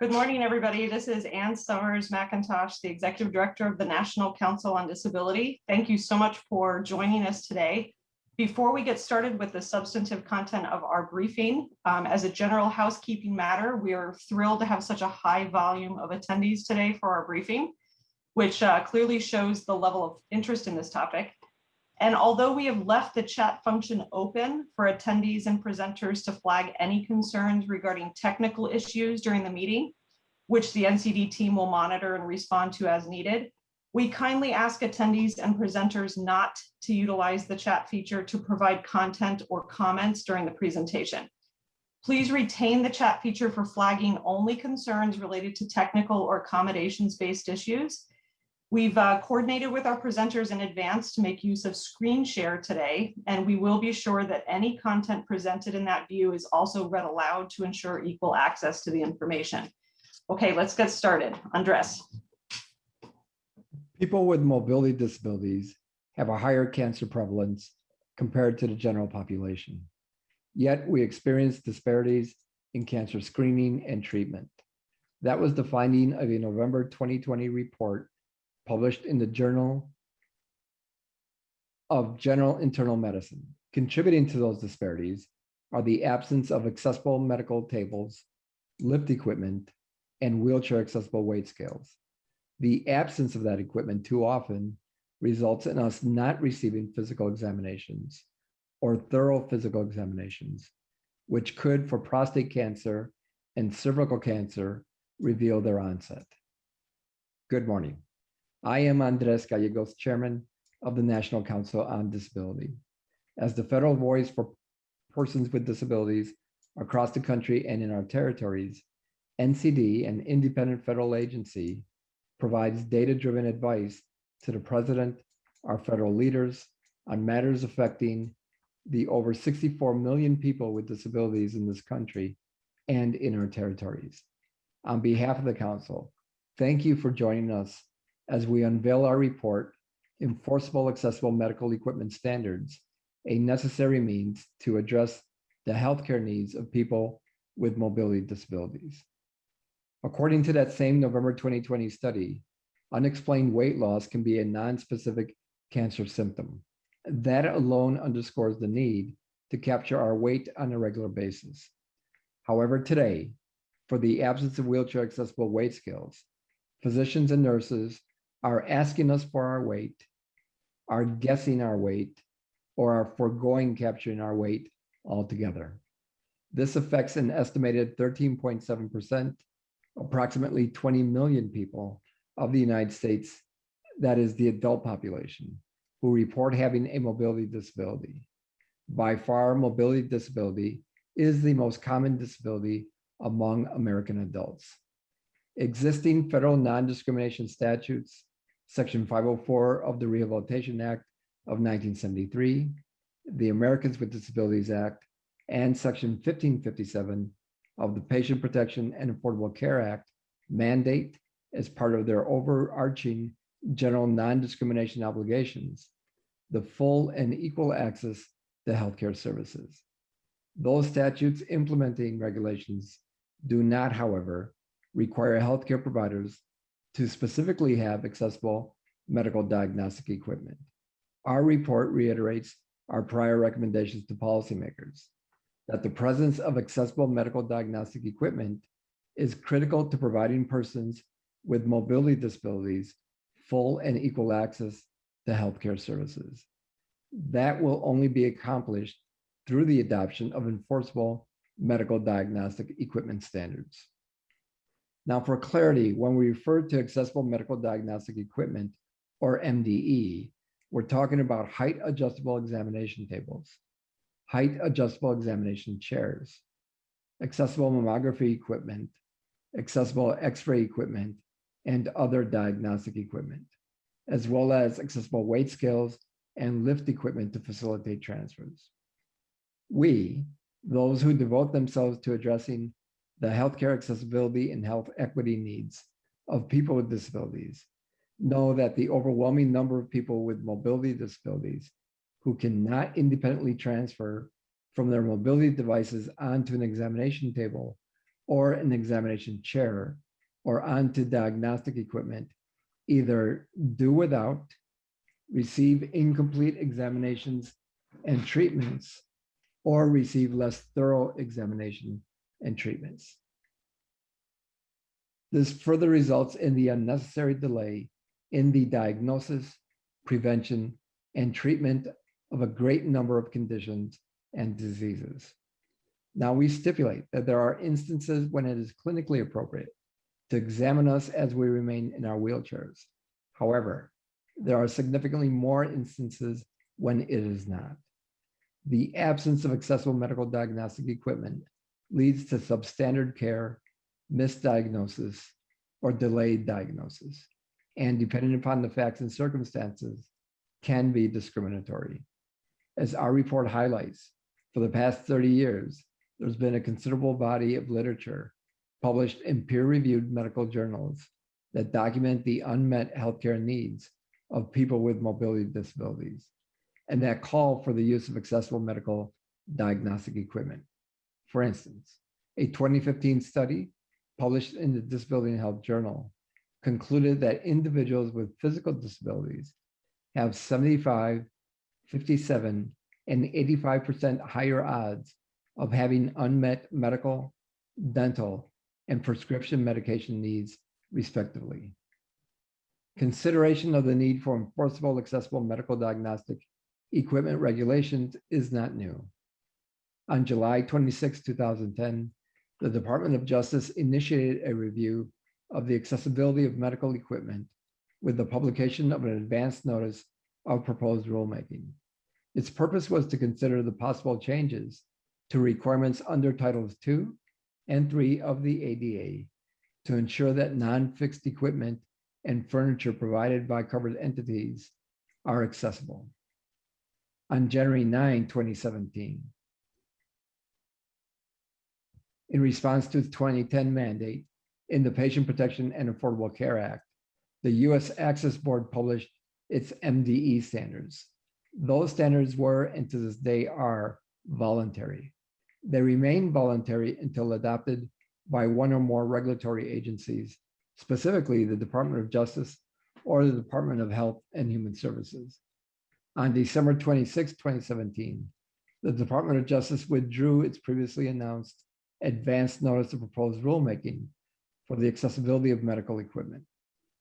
Good morning, everybody. This is Anne Sommers McIntosh, the Executive Director of the National Council on Disability. Thank you so much for joining us today. Before we get started with the substantive content of our briefing, um, as a general housekeeping matter, we are thrilled to have such a high volume of attendees today for our briefing, which uh, clearly shows the level of interest in this topic. And although we have left the chat function open for attendees and presenters to flag any concerns regarding technical issues during the meeting, which the NCD team will monitor and respond to as needed, we kindly ask attendees and presenters not to utilize the chat feature to provide content or comments during the presentation. Please retain the chat feature for flagging only concerns related to technical or accommodations-based issues We've uh, coordinated with our presenters in advance to make use of screen share today, and we will be sure that any content presented in that view is also read aloud to ensure equal access to the information. Okay, let's get started. Andres. People with mobility disabilities have a higher cancer prevalence compared to the general population. Yet we experience disparities in cancer screening and treatment. That was the finding of a November 2020 report published in the Journal of General Internal Medicine. Contributing to those disparities are the absence of accessible medical tables, lift equipment, and wheelchair accessible weight scales. The absence of that equipment too often results in us not receiving physical examinations or thorough physical examinations, which could, for prostate cancer and cervical cancer, reveal their onset. Good morning. I am Andres Gallegos, Chairman of the National Council on Disability. As the federal voice for persons with disabilities across the country and in our territories, NCD, an independent federal agency, provides data-driven advice to the president, our federal leaders on matters affecting the over 64 million people with disabilities in this country and in our territories. On behalf of the council, thank you for joining us as we unveil our report, Enforceable Accessible Medical Equipment Standards, a necessary means to address the healthcare needs of people with mobility disabilities. According to that same November 2020 study, unexplained weight loss can be a non-specific cancer symptom. That alone underscores the need to capture our weight on a regular basis. However, today, for the absence of wheelchair accessible weight scales, physicians and nurses are asking us for our weight, are guessing our weight, or are foregoing capturing our weight altogether. This affects an estimated 13.7%, approximately 20 million people of the United States, that is the adult population, who report having a mobility disability. By far, mobility disability is the most common disability among American adults. Existing federal non-discrimination statutes Section 504 of the Rehabilitation Act of 1973, the Americans with Disabilities Act, and Section 1557 of the Patient Protection and Affordable Care Act mandate as part of their overarching general non-discrimination obligations, the full and equal access to healthcare services. Those statutes implementing regulations do not, however, require healthcare providers to specifically have accessible medical diagnostic equipment. Our report reiterates our prior recommendations to policymakers that the presence of accessible medical diagnostic equipment is critical to providing persons with mobility disabilities full and equal access to healthcare services. That will only be accomplished through the adoption of enforceable medical diagnostic equipment standards. Now for clarity, when we refer to accessible medical diagnostic equipment or MDE, we're talking about height adjustable examination tables, height adjustable examination chairs, accessible mammography equipment, accessible x-ray equipment, and other diagnostic equipment, as well as accessible weight scales and lift equipment to facilitate transfers. We, those who devote themselves to addressing the healthcare accessibility and health equity needs of people with disabilities. Know that the overwhelming number of people with mobility disabilities who cannot independently transfer from their mobility devices onto an examination table or an examination chair or onto diagnostic equipment either do without, receive incomplete examinations and treatments, or receive less thorough examination and treatments. This further results in the unnecessary delay in the diagnosis, prevention, and treatment of a great number of conditions and diseases. Now, we stipulate that there are instances when it is clinically appropriate to examine us as we remain in our wheelchairs. However, there are significantly more instances when it is not. The absence of accessible medical diagnostic equipment leads to substandard care, misdiagnosis, or delayed diagnosis, and depending upon the facts and circumstances, can be discriminatory. As our report highlights, for the past 30 years, there's been a considerable body of literature published in peer-reviewed medical journals that document the unmet healthcare needs of people with mobility disabilities and that call for the use of accessible medical diagnostic equipment. For instance, a 2015 study published in the Disability and Health Journal concluded that individuals with physical disabilities have 75, 57, and 85% higher odds of having unmet medical, dental, and prescription medication needs, respectively. Consideration of the need for enforceable accessible medical diagnostic equipment regulations is not new. On July 26, 2010, the Department of Justice initiated a review of the accessibility of medical equipment with the publication of an advance notice of proposed rulemaking. Its purpose was to consider the possible changes to requirements under Titles II and III of the ADA to ensure that non-fixed equipment and furniture provided by covered entities are accessible. On January 9, 2017, in response to the 2010 mandate in the Patient Protection and Affordable Care Act, the U.S. Access Board published its MDE standards. Those standards were, and to this day are, voluntary. They remain voluntary until adopted by one or more regulatory agencies, specifically the Department of Justice or the Department of Health and Human Services. On December 26, 2017, the Department of Justice withdrew its previously announced advance notice of proposed rulemaking for the accessibility of medical equipment.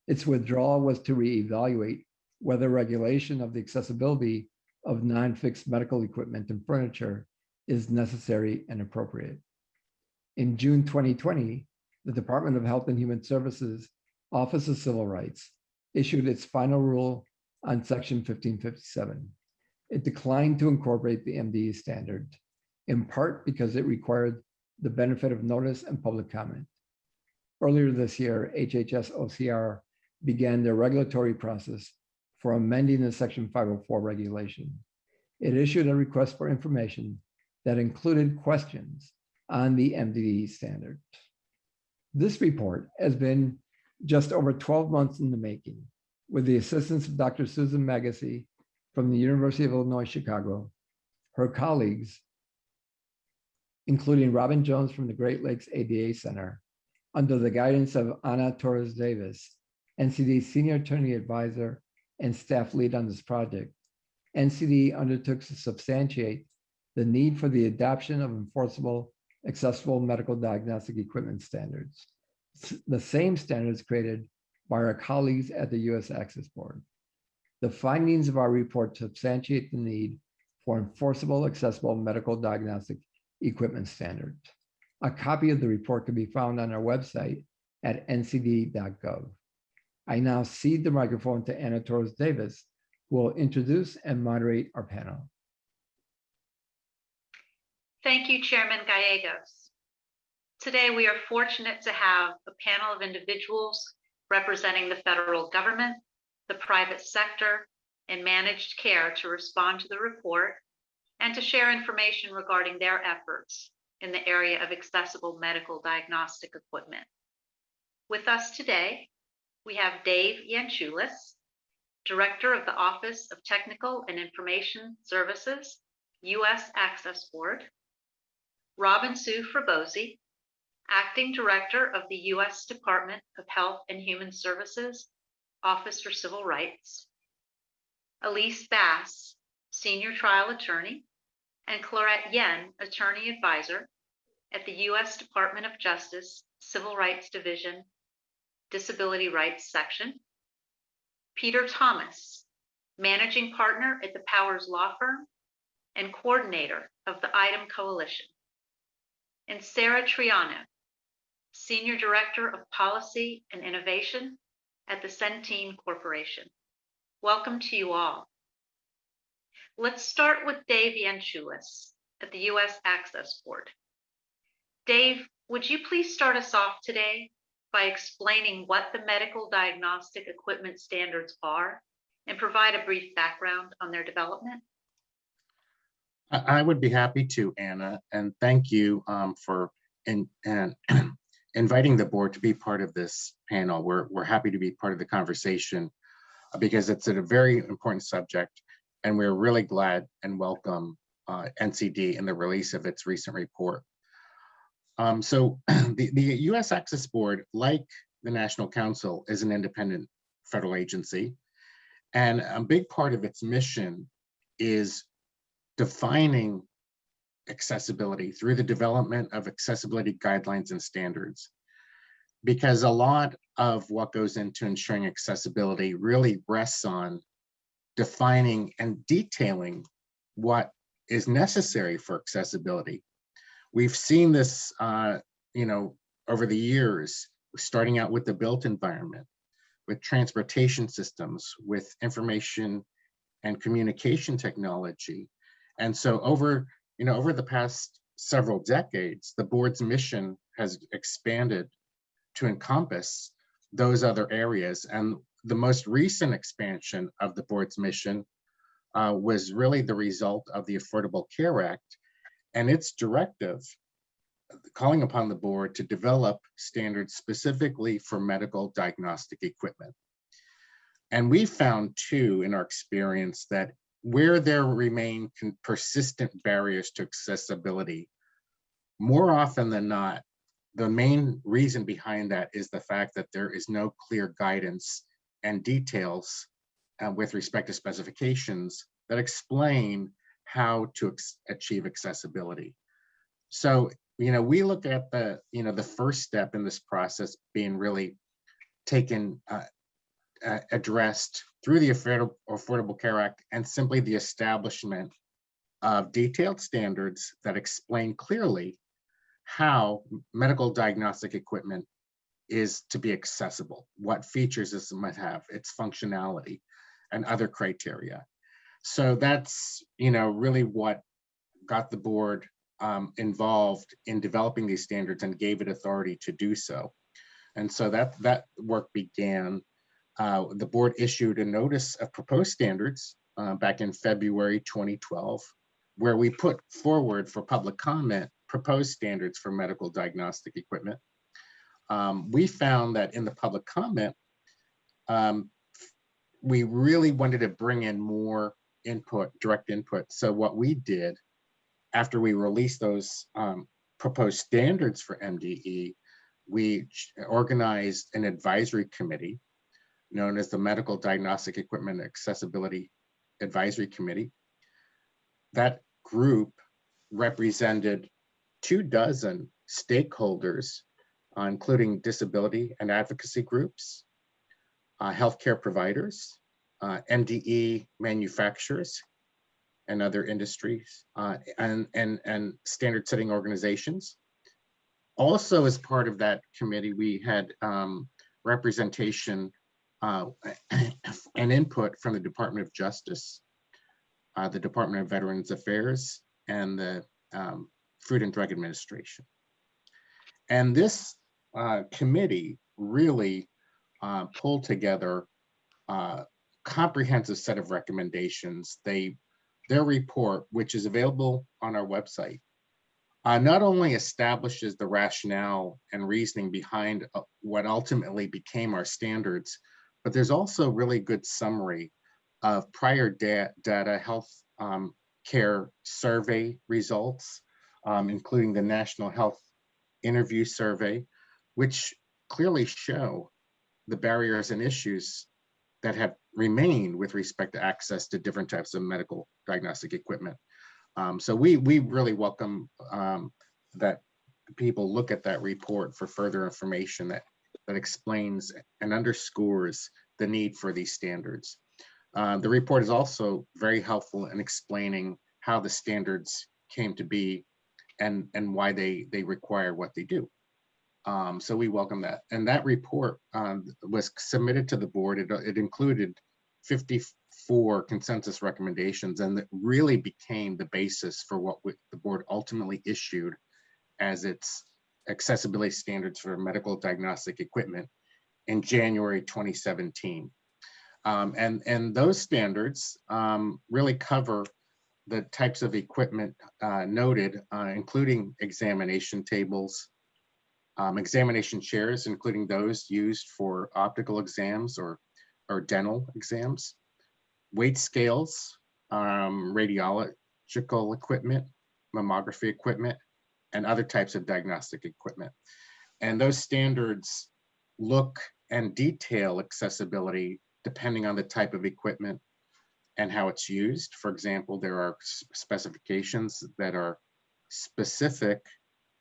Its withdrawal was to reevaluate whether regulation of the accessibility of non-fixed medical equipment and furniture is necessary and appropriate. In June 2020, the Department of Health and Human Services Office of Civil Rights issued its final rule on Section 1557. It declined to incorporate the MDE standard, in part because it required the benefit of notice and public comment. Earlier this year, HHS OCR began the regulatory process for amending the Section 504 regulation. It issued a request for information that included questions on the MDE standard. This report has been just over 12 months in the making with the assistance of Dr. Susan Magasi from the University of Illinois, Chicago, her colleagues, including Robin Jones from the Great Lakes ADA Center, under the guidance of Ana Torres Davis, NCD Senior Attorney Advisor and staff lead on this project. NCD undertook to substantiate the need for the adoption of enforceable, accessible medical diagnostic equipment standards, the same standards created by our colleagues at the US Access Board. The findings of our report substantiate the need for enforceable, accessible medical diagnostic equipment standards. A copy of the report can be found on our website at ncd.gov. I now cede the microphone to Ana Torres Davis, who will introduce and moderate our panel. Thank you, Chairman Gallegos. Today, we are fortunate to have a panel of individuals representing the federal government, the private sector, and managed care to respond to the report and to share information regarding their efforts in the area of accessible medical diagnostic equipment. With us today, we have Dave Yanchulis, Director of the Office of Technical and Information Services, U.S. Access Board, Robinsue Frohboese, Acting Director of the U.S. Department of Health and Human Services, Office for Civil Rights. Elise Bass, Senior Trial Attorney, and Clarette Yen, Attorney Advisor at the U.S. Department of Justice, Civil Rights Division, Disability Rights Section. Peter Thomas, Managing Partner at the Powers Law Firm and Coordinator of the ITEM Coalition. And Sarah Triano, Senior Director of Policy and Innovation at the Centene Corporation. Welcome to you all. Let's start with Dave Yanchulis at the U.S. Access Board. Dave, would you please start us off today by explaining what the medical diagnostic equipment standards are and provide a brief background on their development? I would be happy to, Anna, and thank you um, for in, inviting the board to be part of this panel. We're, we're happy to be part of the conversation because it's a very important subject, and we're really glad and welcome uh, NCD in the release of its recent report. Um, so the, the U.S. Access Board, like the National Council, is an independent federal agency, and a big part of its mission is defining accessibility through the development of accessibility guidelines and standards. Because a lot of what goes into ensuring accessibility really rests on defining and detailing what is necessary for accessibility. We've seen this, uh, you know, over the years, starting out with the built environment, with transportation systems, with information and communication technology, and so over, you know, over the past several decades, the board's mission has expanded to encompass those other areas. And the most recent expansion of the board's mission uh, was really the result of the Affordable Care Act and its directive calling upon the board to develop standards specifically for medical diagnostic equipment. And we found too, in our experience, that where there remain persistent barriers to accessibility, more often than not, the main reason behind that is the fact that there is no clear guidance and details uh, with respect to specifications that explain how to achieve accessibility. So, you know, we look at the, you know, the first step in this process being really taken, uh, uh, addressed through the Affordable, Affordable Care Act and simply the establishment of detailed standards that explain clearly how medical diagnostic equipment is to be accessible, what features this might have, its functionality, and other criteria. So that's, you know, really what got the board um, involved in developing these standards and gave it authority to do so. And so that that work began uh, the board issued a notice of proposed standards uh, back in February 2012, where we put forward for public comment proposed standards for medical diagnostic equipment. Um, we found that in the public comment, um, we really wanted to bring in more input, direct input. So what we did after we released those um, proposed standards for MDE, we organized an advisory committee known as the Medical Diagnostic Equipment Accessibility Advisory Committee. That group represented two dozen stakeholders, uh, including disability and advocacy groups, uh, healthcare providers, uh, MDE manufacturers, and other industries, uh, and, and, and standard setting organizations. Also, as part of that committee, we had um, representation uh, and input from the Department of Justice, uh, the Department of Veterans Affairs, and the um, Food and Drug Administration. And this uh, committee really uh, pulled together a uh, comprehensive set of recommendations. They, their report, which is available on our website, uh, not only establishes the rationale and reasoning behind uh, what ultimately became our standards, but there's also really good summary of prior da data health um, care survey results, um, including the National Health interview survey, which clearly show the barriers and issues that have remained with respect to access to different types of medical diagnostic equipment. Um, so we we really welcome um, that people look at that report for further information that that explains and underscores the need for these standards. Uh, the report is also very helpful in explaining how the standards came to be and and why they they require what they do. Um, so we welcome that. And that report um, was submitted to the board. It, it included 54 consensus recommendations and it really became the basis for what we, the board ultimately issued as its accessibility standards for medical diagnostic equipment in January 2017. Um, and, and those standards um, really cover the types of equipment uh, noted, uh, including examination tables, um, examination chairs, including those used for optical exams or, or dental exams, weight scales, um, radiological equipment, mammography equipment, and other types of diagnostic equipment. And those standards look and detail accessibility depending on the type of equipment and how it's used. For example, there are specifications that are specific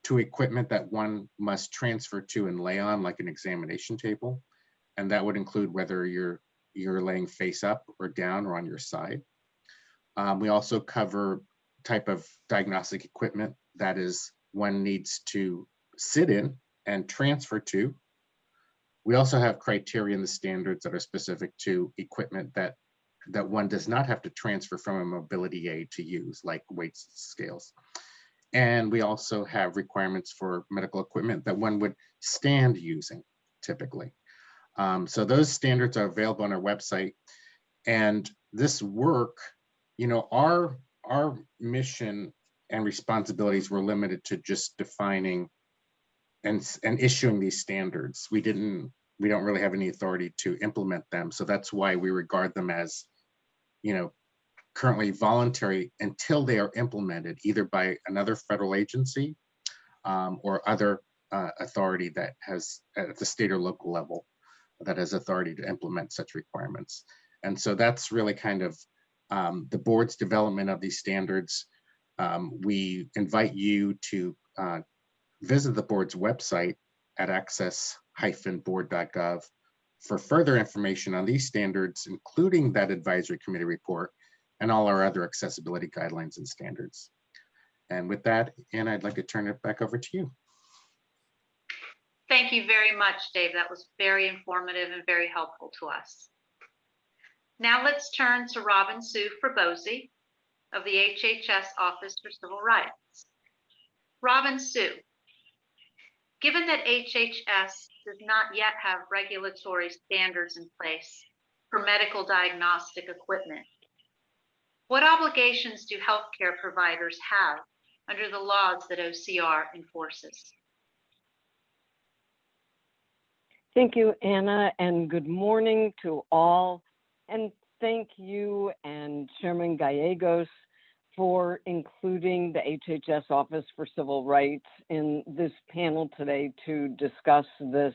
to equipment that one must transfer to and lay on like an examination table. And that would include whether you're you're laying face up or down or on your side. Um, we also cover type of diagnostic equipment that is one needs to sit in and transfer to. We also have criteria in the standards that are specific to equipment that that one does not have to transfer from a mobility aid to use, like weights scales. And we also have requirements for medical equipment that one would stand using typically. Um, so those standards are available on our website. And this work, you know, our, our mission and responsibilities were limited to just defining and, and issuing these standards. We didn't, we don't really have any authority to implement them. So that's why we regard them as, you know, currently voluntary until they are implemented either by another federal agency um, or other uh, authority that has at the state or local level that has authority to implement such requirements. And so that's really kind of um, the board's development of these standards. Um, we invite you to uh, visit the board's website at access-board.gov for further information on these standards, including that advisory committee report and all our other accessibility guidelines and standards. And with that, Anna, I'd like to turn it back over to you. Thank you very much, Dave. That was very informative and very helpful to us. Now let's turn to Robin Sue Frabosi of the HHS Office for Civil Rights. Robinsue, given that HHS does not yet have regulatory standards in place for medical diagnostic equipment, what obligations do healthcare providers have under the laws that OCR enforces? Thank you, Anna, and good morning to all. And thank you and Chairman Gallegos for including the HHS Office for Civil Rights in this panel today to discuss this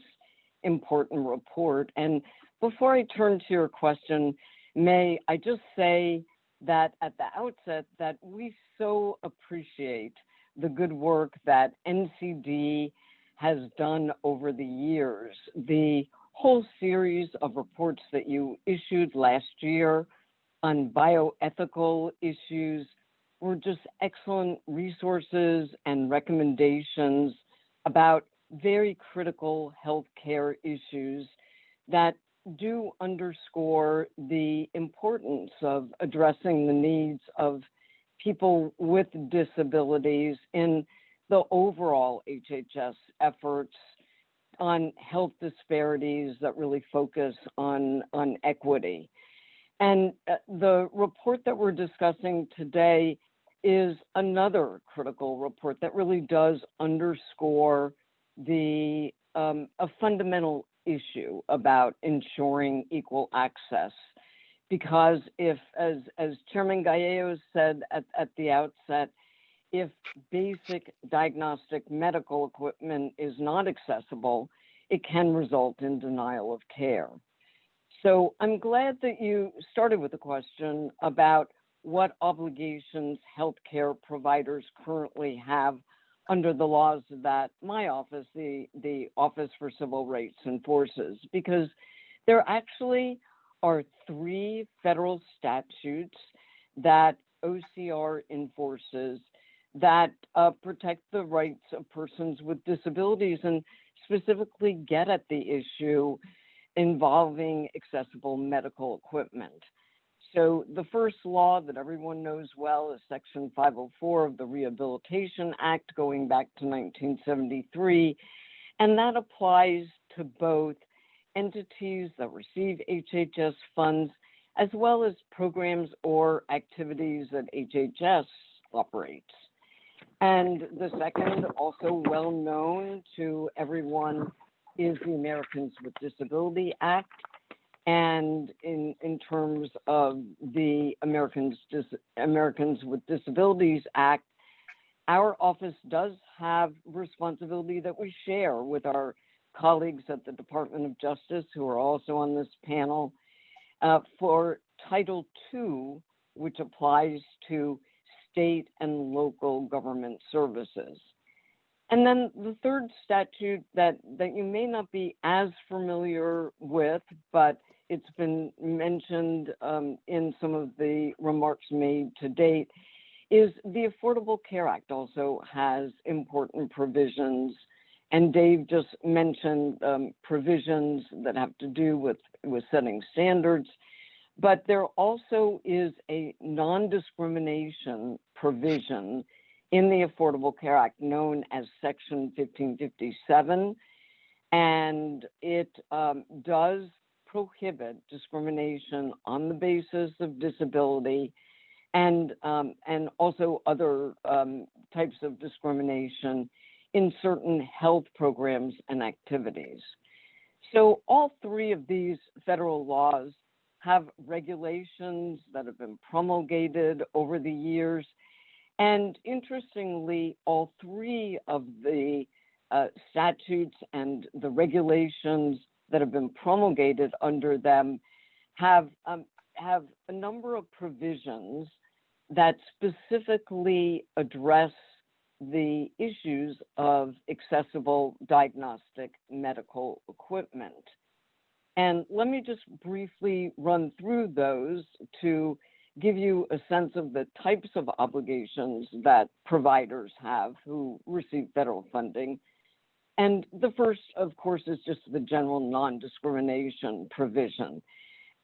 important report. And before I turn to your question, may I just say that at the outset that we so appreciate the good work that NCD has done over the years. The whole series of reports that you issued last year on bioethical issues were just excellent resources and recommendations about very critical healthcare issues that do underscore the importance of addressing the needs of people with disabilities in the overall HHS efforts on health disparities that really focus on, on equity. And uh, the report that we're discussing today is another critical report that really does underscore the um, a fundamental issue about ensuring equal access. Because if, as, as Chairman Gallegos said at, at the outset, if basic diagnostic medical equipment is not accessible, it can result in denial of care. So I'm glad that you started with a question about what obligations healthcare providers currently have under the laws that my office, the, the Office for Civil Rights enforces, because there actually are three federal statutes that OCR enforces that uh, protect the rights of persons with disabilities and specifically get at the issue involving accessible medical equipment. So the first law that everyone knows well is Section 504 of the Rehabilitation Act going back to 1973. And that applies to both entities that receive HHS funds as well as programs or activities that HHS operates. And the second, also well known to everyone, is the Americans with Disability Act. And in, in terms of the Americans, Dis- Americans with Disabilities Act, our office does have responsibility that we share with our colleagues at the Department of Justice who are also on this panel uh, for Title II, which applies to state and local government services. And then the third statute that, that you may not be as familiar with, but it's been mentioned um, in some of the remarks made to date, is the Affordable Care Act also has important provisions. And Dave just mentioned um, provisions that have to do with, with setting standards. But there also is a non-discrimination provision in the Affordable Care Act known as Section 1557. And it um, does prohibit discrimination on the basis of disability and, um, and also other um, types of discrimination in certain health programs and activities. So all three of these federal laws have regulations that have been promulgated over the years. And interestingly, all three of the uh, statutes and the regulations that have been promulgated under them have, um, have a number of provisions that specifically address the issues of accessible diagnostic medical equipment. And let me just briefly run through those to give you a sense of the types of obligations that providers have who receive federal funding. And the first, of course, is just the general non discrimination provision.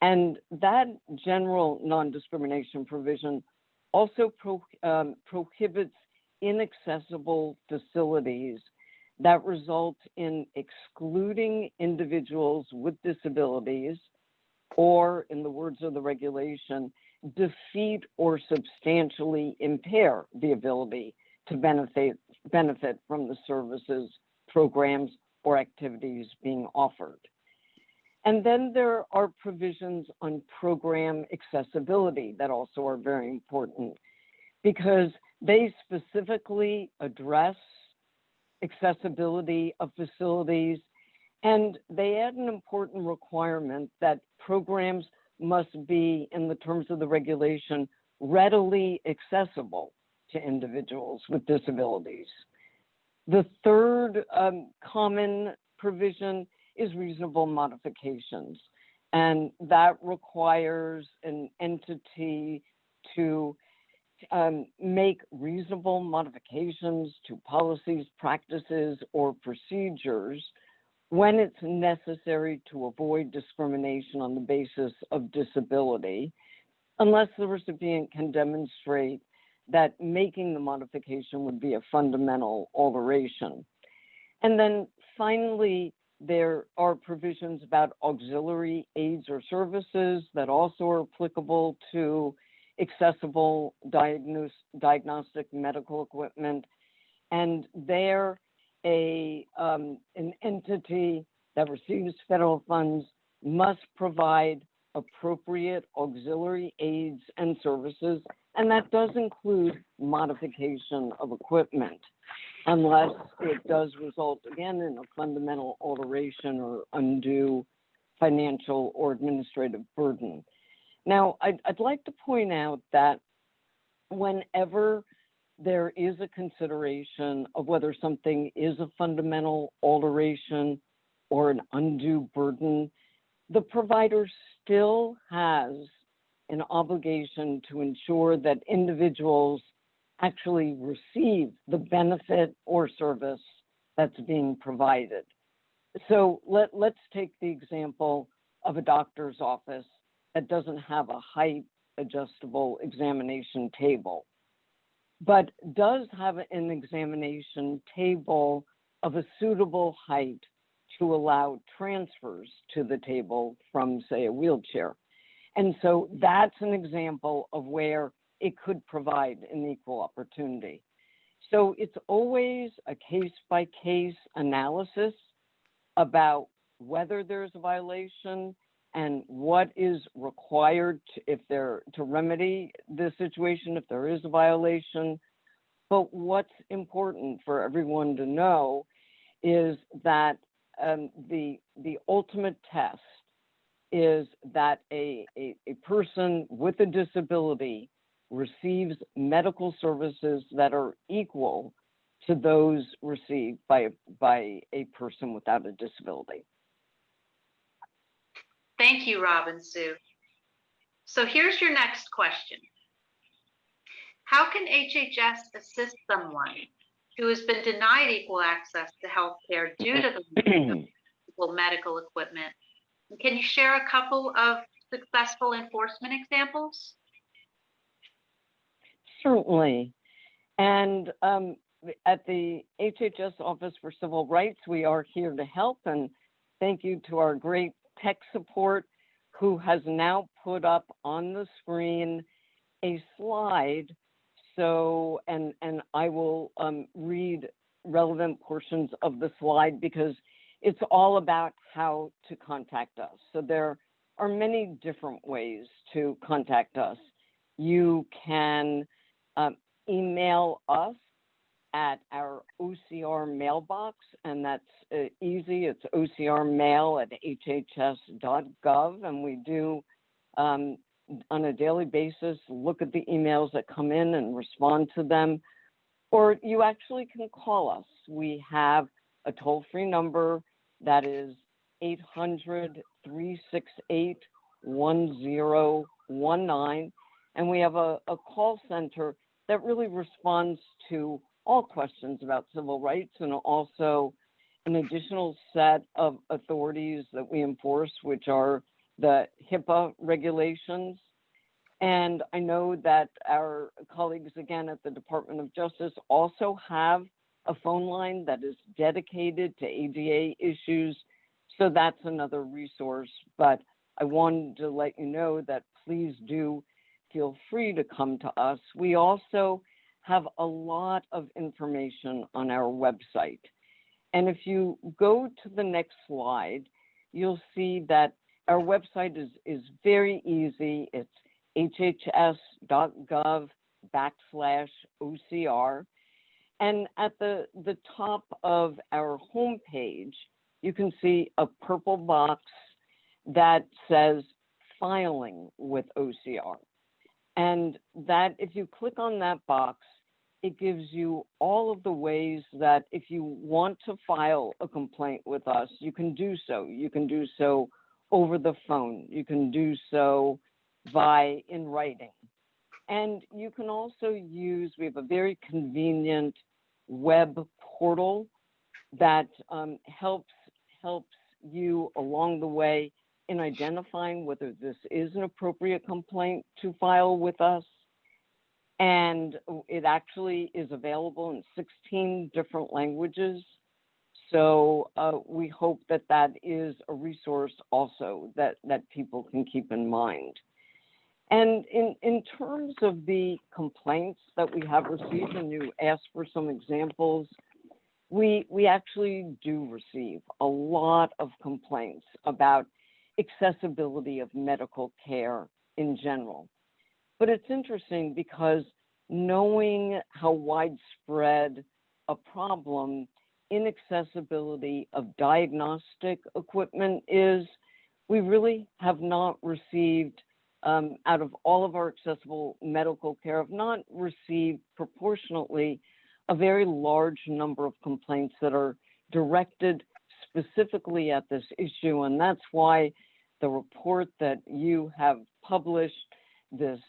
And that general non discrimination provision also pro, um, prohibits inaccessible facilities that result in excluding individuals with disabilities, or in the words of the regulation, defeat or substantially impair the ability to benefit, benefit from the services, programs, or activities being offered. And then there are provisions on program accessibility that also are very important because they specifically address accessibility of facilities. And they add an important requirement that programs must be, in the terms of the regulation, readily accessible to individuals with disabilities. The third um, common provision is reasonable modifications, and that requires an entity to um, make reasonable modifications to policies, practices, or procedures when it's necessary to avoid discrimination on the basis of disability, unless the recipient can demonstrate that making the modification would be a fundamental alteration. And then finally, there are provisions about auxiliary aids or services that also are applicable to accessible diagnose, diagnostic medical equipment. And they're a, um, an entity that receives federal funds must provide appropriate auxiliary aids and services And that does include modification of equipment unless it does result again in a fundamental alteration or undue financial or administrative burden. Now, I'd, I'd like to point out that whenever there is a consideration of whether something is a fundamental alteration or an undue burden, the provider still has an obligation to ensure that individuals actually receive the benefit or service that's being provided. So let, let's take the example of a doctor's office that doesn't have a height adjustable examination table, but does have an examination table of a suitable height to allow transfers to the table from, say, a wheelchair. And so that's an example of where it could provide an equal opportunity. So it's always a case by case analysis about whether there's a violation and what is required to, if there to remedy the situation if there is a violation. But what's important for everyone to know is that um, the the ultimate test is that a, a, a person with a disability receives medical services that are equal to those received by, by a person without a disability. Thank you, Robinsue. So here's your next question. How can HHS assist someone who has been denied equal access to health care due to the medical equipment? Can you share a couple of successful enforcement examples? Certainly. And um, at the HHS Office for Civil Rights, we are here to help. And thank you to our great tech support who has now put up on the screen a slide. So, and, and I will um, read relevant portions of the slide because it's all about how to contact us. So there are many different ways to contact us. You can um, email us at our OCR mailbox, and that's uh, easy. It's ocrmail at hhs.gov, and we do um, on a daily basis look at the emails that come in and respond to them. Or you actually can call us. We have a toll free number that is 800 368 1019. And we have a, a call center that really responds to all questions about civil rights and also an additional set of authorities that we enforce, which are the HIPAA regulations. And I know that our colleagues again at the Department of Justice also have a phone line that is dedicated to ADA issues. So that's another resource. But I wanted to let you know that please do feel free to come to us. We also have a lot of information on our website. And if you go to the next slide, you'll see that our website is, is very easy. It's hhs.gov backslash OCR. And at the, the top of our homepage, you can see a purple box that says filing with OCR. And that if you click on that box, it gives you all of the ways that if you want to file a complaint with us, you can do so. You can do so over the phone. You can do so by in writing. And you can also use, we have a very convenient web portal that um, helps helps you along the way in identifying whether this is an appropriate complaint to file with us. And it actually is available in 16 different languages. So uh, we hope that that is a resource also that, that people can keep in mind. And in, in terms of the complaints that we have received, and you asked for some examples, we, we actually do receive a lot of complaints about accessibility of medical care in general. But it's interesting because knowing how widespread a problem inaccessibility of diagnostic equipment is, we really have not received, um, out of all of our accessible medical care, have not received proportionately a very large number of complaints that are directed specifically at this issue. And that's why the report that you have published, this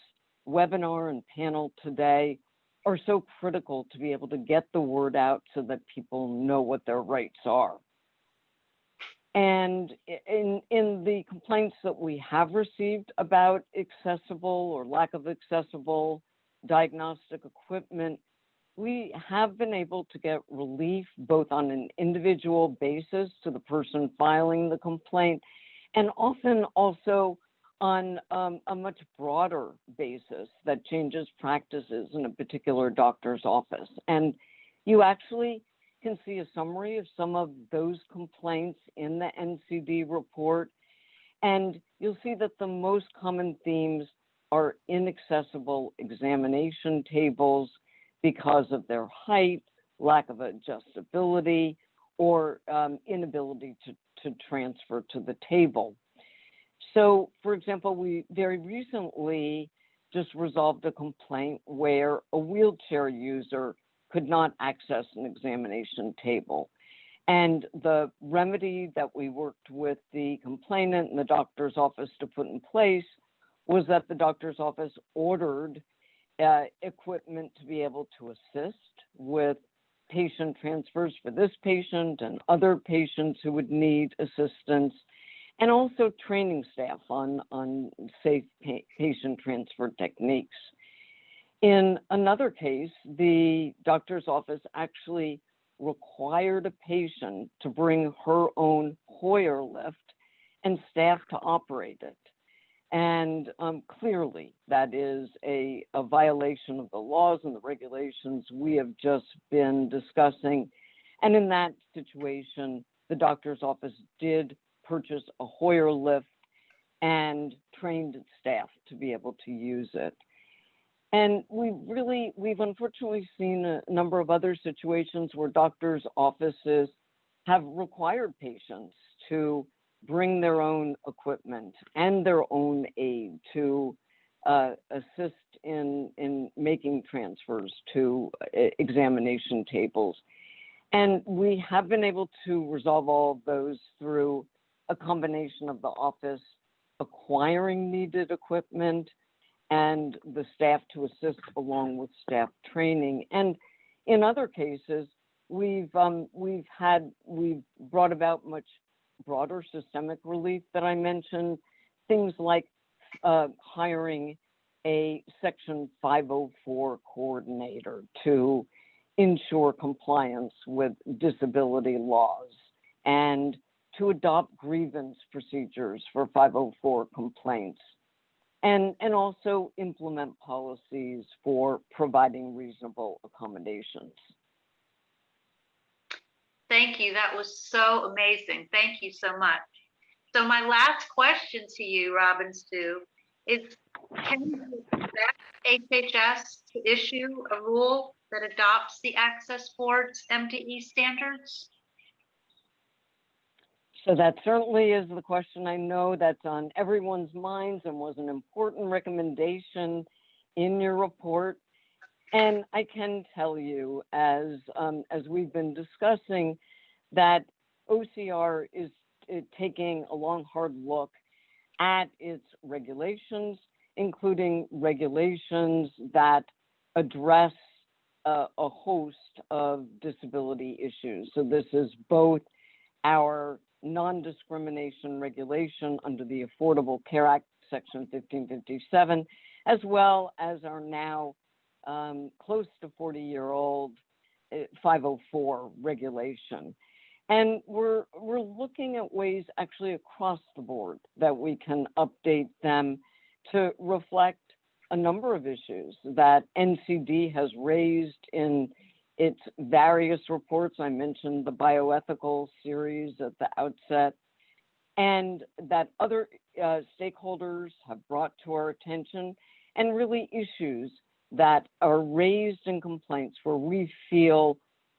webinar and panel today are so critical to be able to get the word out so that people know what their rights are. And in, in the complaints that we have received about accessible or lack of accessible diagnostic equipment, we have been able to get relief both on an individual basis to the person filing the complaint and often also on um, a much broader basis that changes practices in a particular doctor's office. And you actually can see a summary of some of those complaints in the NCD report. And you'll see that the most common themes are inaccessible examination tables because of their height, lack of adjustability, or um, inability to, to transfer to the table. So, for example, we very recently just resolved a complaint where a wheelchair user could not access an examination table. And the remedy that we worked with the complainant and the doctor's office to put in place was that the doctor's office ordered uh, equipment to be able to assist with patient transfers for this patient and other patients who would need assistance and also training staff on, on safe pa- patient transfer techniques. In another case, the doctor's office actually required a patient to bring her own Hoyer lift and staff to operate it. And um, clearly, that is a, a violation of the laws and the regulations we have just been discussing. And in that situation, the doctor's office did purchase a Hoyer lift and trained staff to be able to use it. And we really, we've unfortunately seen a number of other situations where doctors' offices have required patients to bring their own equipment and their own aid to uh, assist in, in making transfers to uh, examination tables. And we have been able to resolve all of those through a combination of the office acquiring needed equipment and the staff to assist along with staff training. And in other cases, we've um, we've had we've brought about much broader systemic relief that I mentioned, things like uh, hiring a Section 504 coordinator to ensure compliance with disability laws and to adopt grievance procedures for 504 complaints and, and also implement policies for providing reasonable accommodations. Thank you. That was so amazing. Thank you so much. So my last question to you, Robinsue, is can you expect HHS to issue a rule that adopts the Access Board's MDE standards? So that certainly is the question I know that's on everyone's minds and was an important recommendation in your report. And I can tell you, as um, as we've been discussing, that OCR is uh, taking a long, hard look at its regulations, including regulations that address uh, a host of disability issues. So this is both our non-discrimination regulation under the Affordable Care Act, Section 1557, as well as our now um, close to 40-year-old uh, 504 regulation. And we're, we're looking at ways actually across the board that we can update them to reflect a number of issues that NCD has raised in its various reports. I mentioned the bioethical series at the outset, and that other uh, stakeholders have brought to our attention, and really issues that are raised in complaints where we feel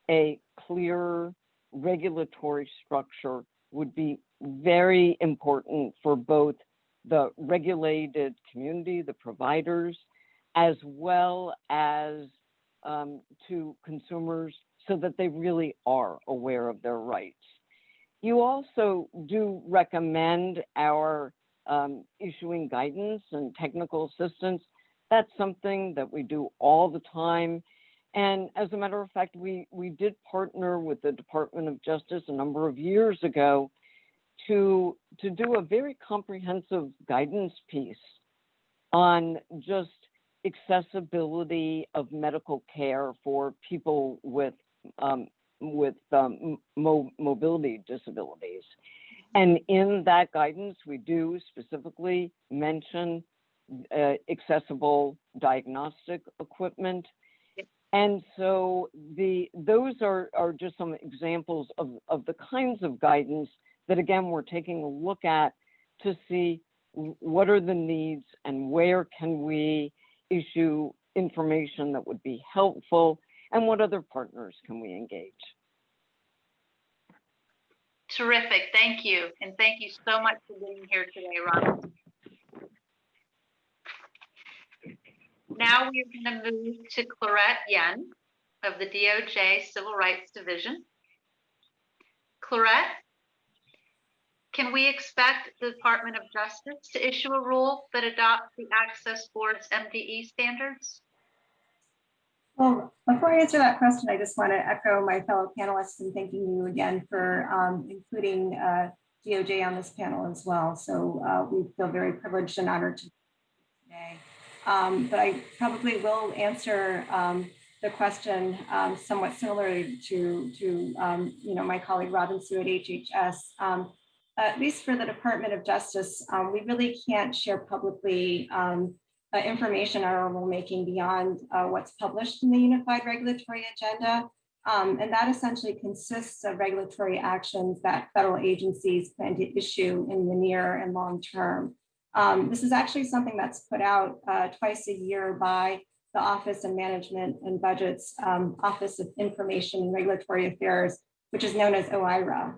a clear regulatory structure would be very important for both the regulated community, the providers, as well as um, to consumers so that they really are aware of their rights. You also do recommend our um, issuing guidance and technical assistance. That's something that we do all the time. And as a matter of fact, we, we did partner with the Department of Justice a number of years ago to, to do a very comprehensive guidance piece on just accessibility of medical care for people with um, with um, mo- mobility disabilities. And in that guidance, we do specifically mention uh, accessible diagnostic equipment. And so the those are, are just some examples of, of the kinds of guidance that again we're taking a look at to see what are the needs and where can we issue information that would be helpful and what other partners can we engage? Terrific, thank you. And thank you so much for being here today, Ron. Now we're going to move to Clarette Yen of the DOJ Civil Rights Division. Clarette, can we expect the Department of Justice to issue a rule that adopts the Access Board's MDE standards? Well, before I answer that question, I just want to echo my fellow panelists and thanking you again for um, including uh, DOJ on this panel as well. So uh, we feel very privileged and honored to be today. Um, but I probably will answer um, the question um, somewhat similarly to, to um, you know, my colleague Robinsue at HHS. Um, at least for the Department of Justice, um, we really can't share publicly um, uh, information on our rulemaking beyond uh, what's published in the Unified Regulatory Agenda. Um, and that essentially consists of regulatory actions that federal agencies plan to issue in the near and long term. Um, this is actually something that's put out uh, twice a year by the Office of Management and Budgets, um, Office of Information and Regulatory Affairs, which is known as OIRA.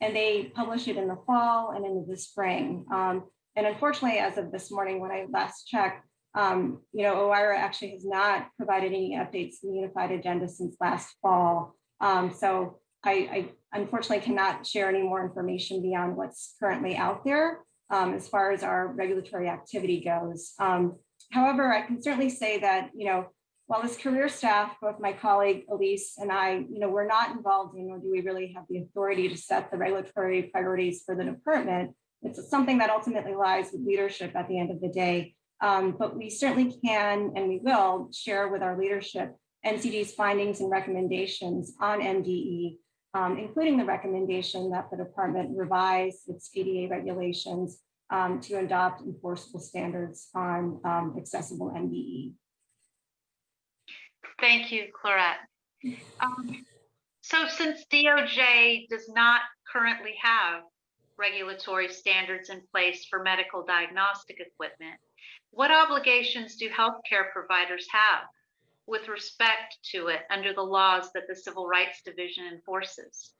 And they publish it in the fall and into the spring. Um, and unfortunately, as of this morning, when I last checked, um, you know, OIRA actually has not provided any updates to the unified agenda since last fall. Um, so I, I, unfortunately cannot share any more information beyond what's currently out there um, as far as our regulatory activity goes. Um, however, I can certainly say that, you know, while as career staff, both my colleague Elise and I, you know, we're not involved in, or do we really have the authority to set the regulatory priorities for the department, it's something that ultimately lies with leadership at the end of the day. Um, but we certainly can and we will share with our leadership NCD's findings and recommendations on MDE, um, including the recommendation that the department revise its ADA regulations um, to adopt enforceable standards on um, accessible MDE. Thank you, Clarette. Um, so since DOJ does not currently have regulatory standards in place for medical diagnostic equipment, what obligations do healthcare providers have with respect to it under the laws that the Civil Rights Division enforces?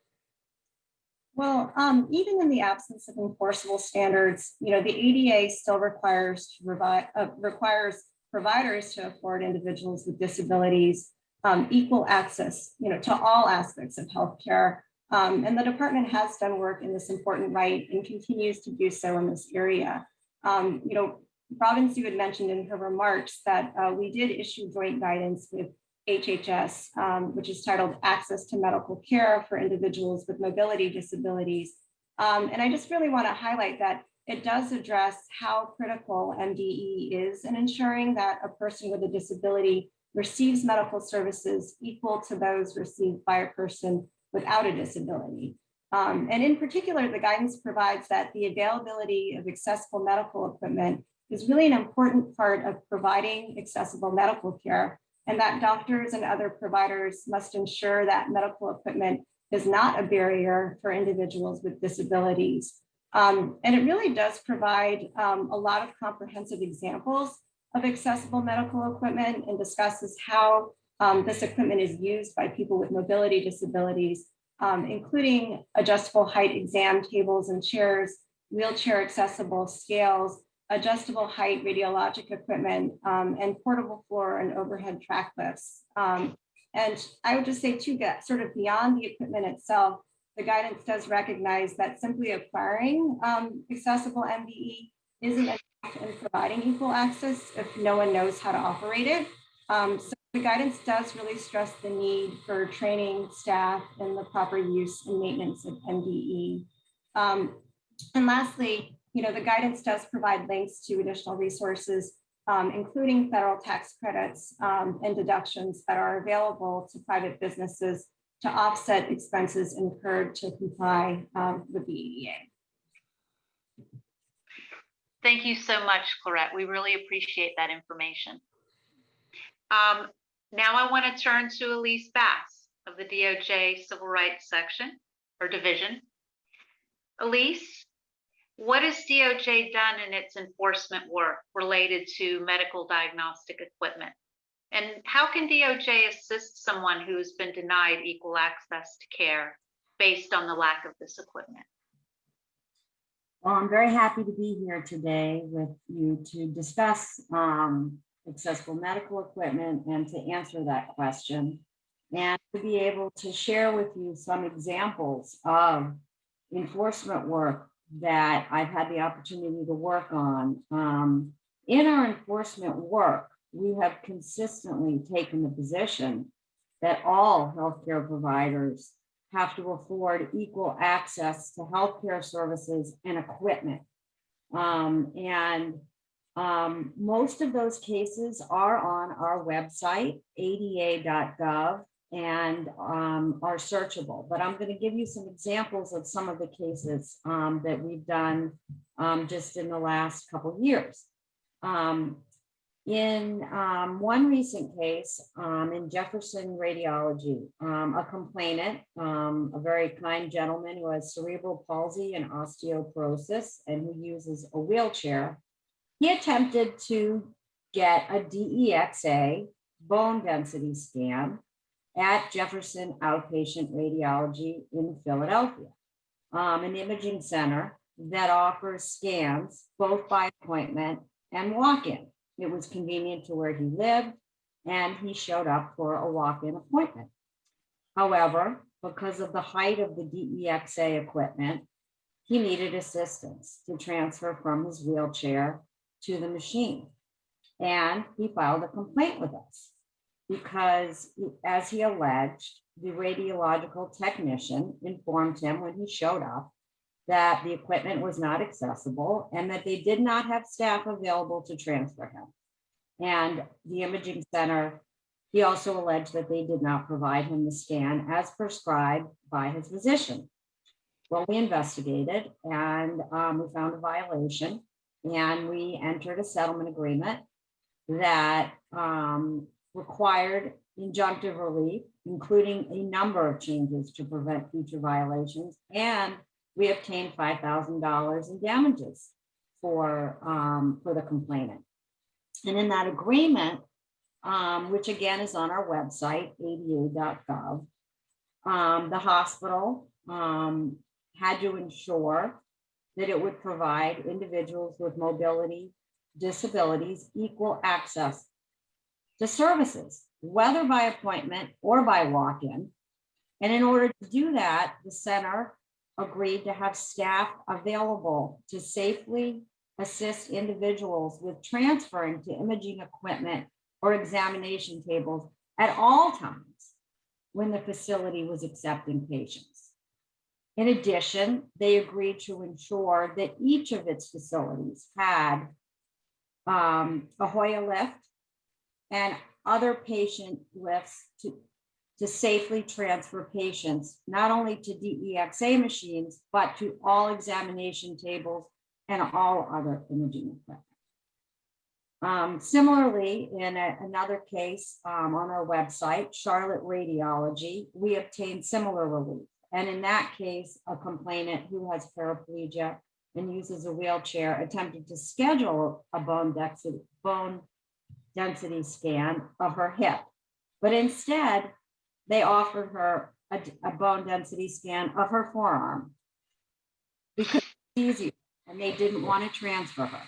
Well, um, even in the absence of enforceable standards, you know, the ADA still requires to provide uh, requires providers to afford individuals with disabilities um, equal access, you know, to all aspects of healthcare um, and the department has done work in this important right and continues to do so in this area. Um, you know, Robinsue had mentioned in her remarks that uh, we did issue joint guidance with HHS, um, which is titled Access to Medical Care for Individuals with Mobility Disabilities. Um, and I just really want to highlight that it does address how critical MDE is in ensuring that a person with a disability receives medical services equal to those received by a person without a disability. Um, and in particular, the guidance provides that the availability of accessible medical equipment is really an important part of providing accessible medical care and that doctors and other providers must ensure that medical equipment is not a barrier for individuals with disabilities. Um, and it really does provide um, a lot of comprehensive examples of accessible medical equipment and discusses how um, this equipment is used by people with mobility disabilities, um, including adjustable height exam tables and chairs, wheelchair accessible scales, adjustable height radiologic equipment, um, and portable floor and overhead track lifts. Um, and I would just say too, get sort of beyond the equipment itself, the guidance does recognize that simply acquiring um, accessible MDE isn't enough in providing equal access if no one knows how to operate it. Um, so the guidance does really stress the need for training staff and the proper use and maintenance of MDE. Um, and lastly, you know, the guidance does provide links to additional resources, um, including federal tax credits um, and deductions that are available to private businesses to offset expenses incurred to comply um, with the ADA. Thank you so much, Clarette. We really appreciate that information. Um, now I want to turn to Elise Bass of the DOJ Civil Rights Section or Division. Elise, what has DOJ done in its enforcement work related to medical diagnostic equipment? And how can DOJ assist someone who has been denied equal access to care based on the lack of this equipment? Well, I'm very happy to be here today with you to discuss um, accessible medical equipment and to answer that question. And to be able to share with you some examples of enforcement work that I've had the opportunity to work on. Um, in our enforcement work, we have consistently taken the position that all healthcare providers have to afford equal access to healthcare services and equipment. Um, and um, most of those cases are on our website, ada.gov, and um, are searchable. But I'm going to give you some examples of some of the cases um, that we've done um, just in the last couple years. Um, in um, one recent case um, in Jefferson Radiology, um, a complainant, um, a very kind gentleman who has cerebral palsy and osteoporosis and who uses a wheelchair, he attempted to get a DEXA bone density scan at Jefferson Outpatient Radiology in Philadelphia, um, an imaging center that offers scans both by appointment and walk-in. It was convenient to where he lived and he showed up for a walk-in appointment. However, because of the height of the DEXA equipment, he needed assistance to transfer from his wheelchair to the machine. And he filed a complaint with us because as he alleged, the radiological technician informed him when he showed up that the equipment was not accessible and that they did not have staff available to transfer him. And the imaging center, he also alleged that they did not provide him the scan as prescribed by his physician. Well, we investigated and um, we found a violation and we entered a settlement agreement that um, required injunctive relief, including a number of changes to prevent future violations. And we obtained $5,000 in damages for, um, for the complainant. And in that agreement, um, which again is on our website, ada.gov, um, the hospital um, had to ensure that it would provide individuals with mobility disabilities equal access to services, whether by appointment or by walk-in. And in order to do that, the center agreed to have staff available to safely assist individuals with transferring to imaging equipment or examination tables at all times when the facility was accepting patients. In addition, they agreed to ensure that each of its facilities had um, a Hoyer lift and other patient lifts to, to safely transfer patients, not only to DEXA machines, but to all examination tables and all other imaging equipment. Um, similarly, in a- another case um, on our website, Charlotte Radiology, we obtained similar relief. And in that case, a complainant who has paraplegia and uses a wheelchair attempted to schedule a bone density, bone density scan of her hip. But instead, they offered her a, a bone density scan of her forearm. Because it's easier, and they didn't want to transfer her.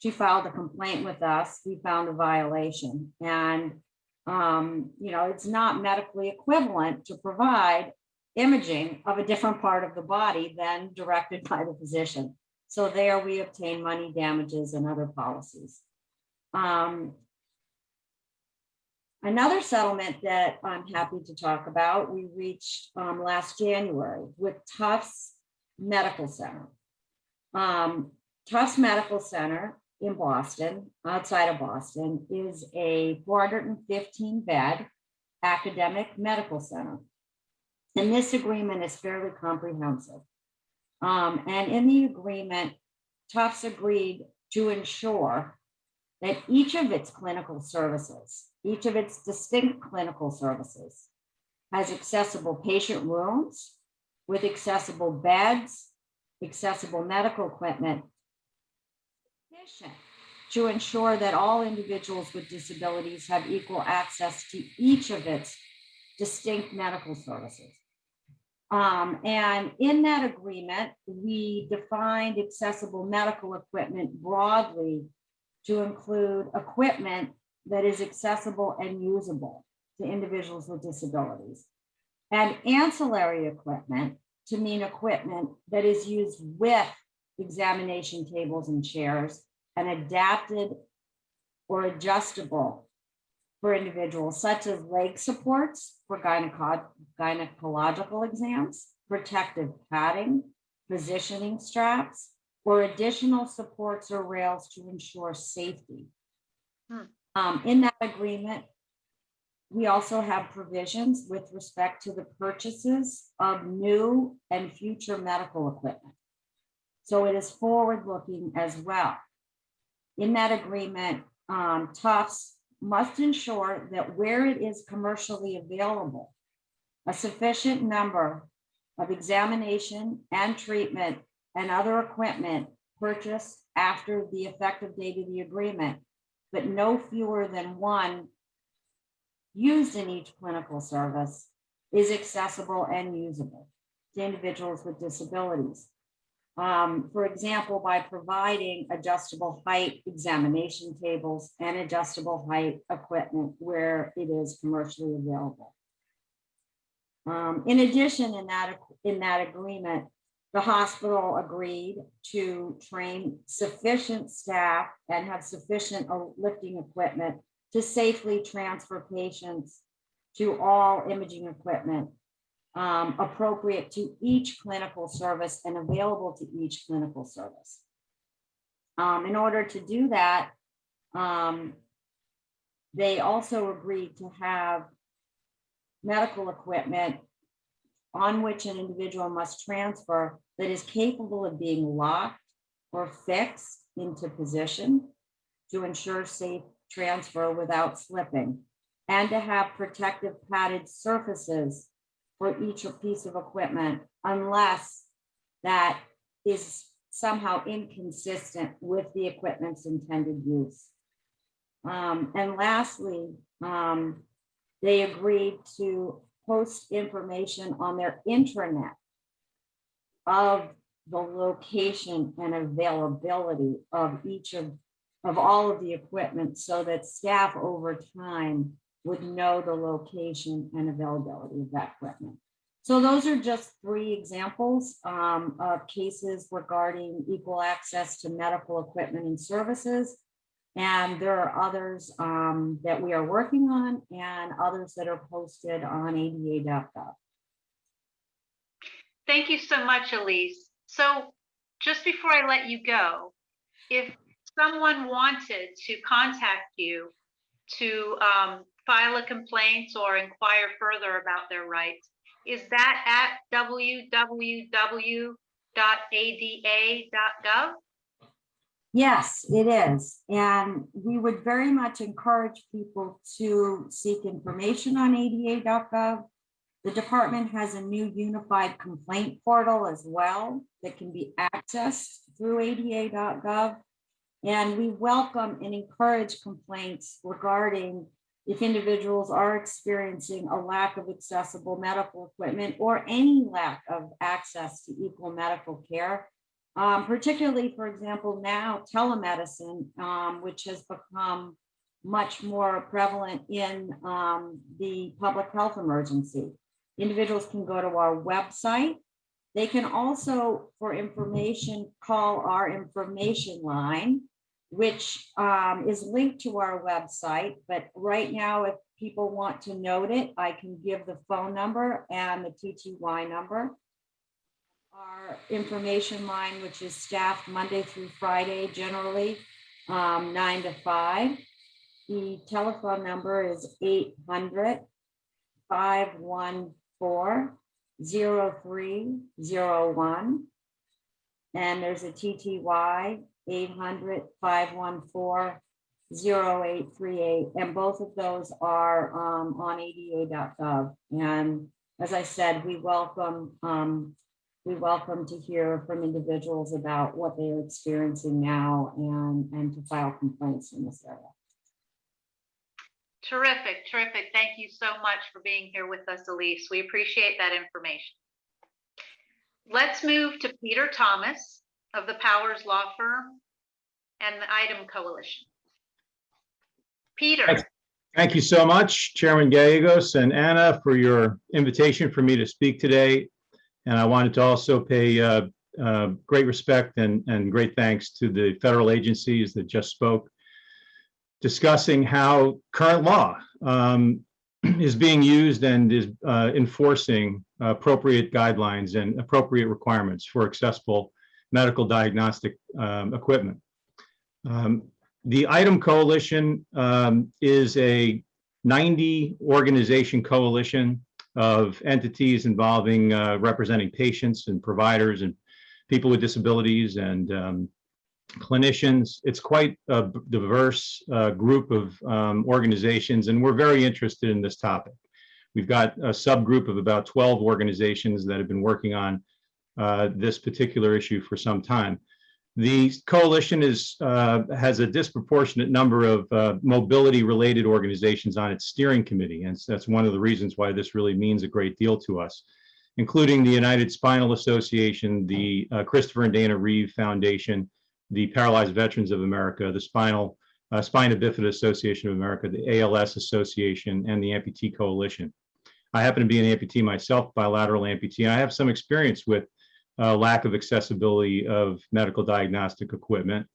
She filed a complaint with us. We found a violation and um, you know, it's not medically equivalent to provide imaging of a different part of the body than directed by the physician. So there we obtain money damages and other policies. Um, Another settlement that I'm happy to talk about, we reached um, last January with Tufts Medical Center. Um, Tufts Medical Center in Boston, outside of Boston, is a 415 bed academic medical center. And this agreement is fairly comprehensive. Um, and in the agreement, Tufts agreed to ensure that each of its clinical services, each of its distinct clinical services, has accessible patient rooms with accessible beds, accessible medical equipment, to ensure that all individuals with disabilities have equal access to each of its distinct medical services. Um, and in that agreement, we defined accessible medical equipment broadly to include equipment that is accessible and usable to individuals with disabilities. And ancillary equipment to mean equipment that is used with examination tables and chairs and adapted or adjustable for individuals such as leg supports for gyneco- gynecological exams, protective padding, positioning straps, or additional supports or rails to ensure safety. Hmm. Um, in that agreement, we also have provisions with respect to the purchases of new and future medical equipment. So it is forward-looking as well. In that agreement, um, Tufts must ensure that where it is commercially available, a sufficient number of examination and treatment and other equipment purchased after the effective date of the agreement, but no fewer than one used in each clinical service is accessible and usable to individuals with disabilities. Um, for example, by providing adjustable height examination tables and adjustable height equipment where it is commercially available. Um, in addition, in that, in that agreement, the hospital agreed to train sufficient staff and have sufficient lifting equipment to safely transfer patients to all imaging equipment um, appropriate to each clinical service and available to each clinical service. Um, in order to do that, um, they also agreed to have medical equipment on which an individual must transfer that is capable of being locked or fixed into position to ensure safe transfer without slipping, and to have protective padded surfaces for each piece of equipment unless that is somehow inconsistent with the equipment's intended use. Um, and lastly, um, they agreed to post information on their intranet of the location and availability of each of, of all of the equipment so that staff over time would know the location and availability of that equipment. So those are just three examples um, of cases regarding equal access to medical equipment and services. And there are others um, that we are working on and others that are posted on ada.gov. Thank you so much, Elise. So just before I let you go, if someone wanted to contact you to um, file a complaint or inquire further about their rights, is that at www.ada.gov? Yes, it is. And we would very much encourage people to seek information on ada.gov. The department has a new unified complaint portal as well that can be accessed through ada.gov. And we welcome and encourage complaints regarding if individuals are experiencing a lack of accessible medical equipment or any lack of access to equal medical care. Um, particularly, for example, now telemedicine, um, which has become much more prevalent in um, the public health emergency. Individuals can go to our website. They can also, for information, call our information line, which um, is linked to our website. But right now, if people want to note it, I can give the phone number and the TTY number. Our information line, which is staffed Monday through Friday, generally um, nine to five. The telephone number is 800 514 0301. And there's a TTY 800 514 0838. And both of those are um, on ada.gov. And as I said, we welcome um, we welcome to hear from individuals about what they are experiencing now and, and to file complaints in this area. Terrific, terrific. Thank you so much for being here with us, Elise. We appreciate that information. Let's move to Peter Thomas of the Powers Law Firm and the Item Coalition. Peter, Thanks. Thank you so much, Chairman Gallegos and Anne, for your invitation for me to speak today. And I wanted to also pay uh, uh, great respect and, and great thanks to the federal agencies that just spoke, discussing how current law um, is being used and is uh, enforcing appropriate guidelines and appropriate requirements for accessible medical diagnostic um, equipment. Um, the ITEM Coalition um, is a 90 organization coalition of entities involving uh, representing patients and providers and people with disabilities and um, clinicians. It's quite a diverse uh, group of um, organizations, and we're very interested in this topic. We've got a subgroup of about 12 organizations that have been working on uh, this particular issue for some time. The coalition is uh, has a disproportionate number of uh, mobility-related organizations on its steering committee, and that's one of the reasons why this really means a great deal to us, including the United Spinal Association, the uh, Christopher and Dana Reeve Foundation, the Paralyzed Veterans of America, the Spinal uh, Spina Bifida Association of America, the ALS Association, and the Amputee Coalition. I happen to be an amputee myself, bilateral amputee, and I have some experience with uh, lack of accessibility of medical diagnostic equipment.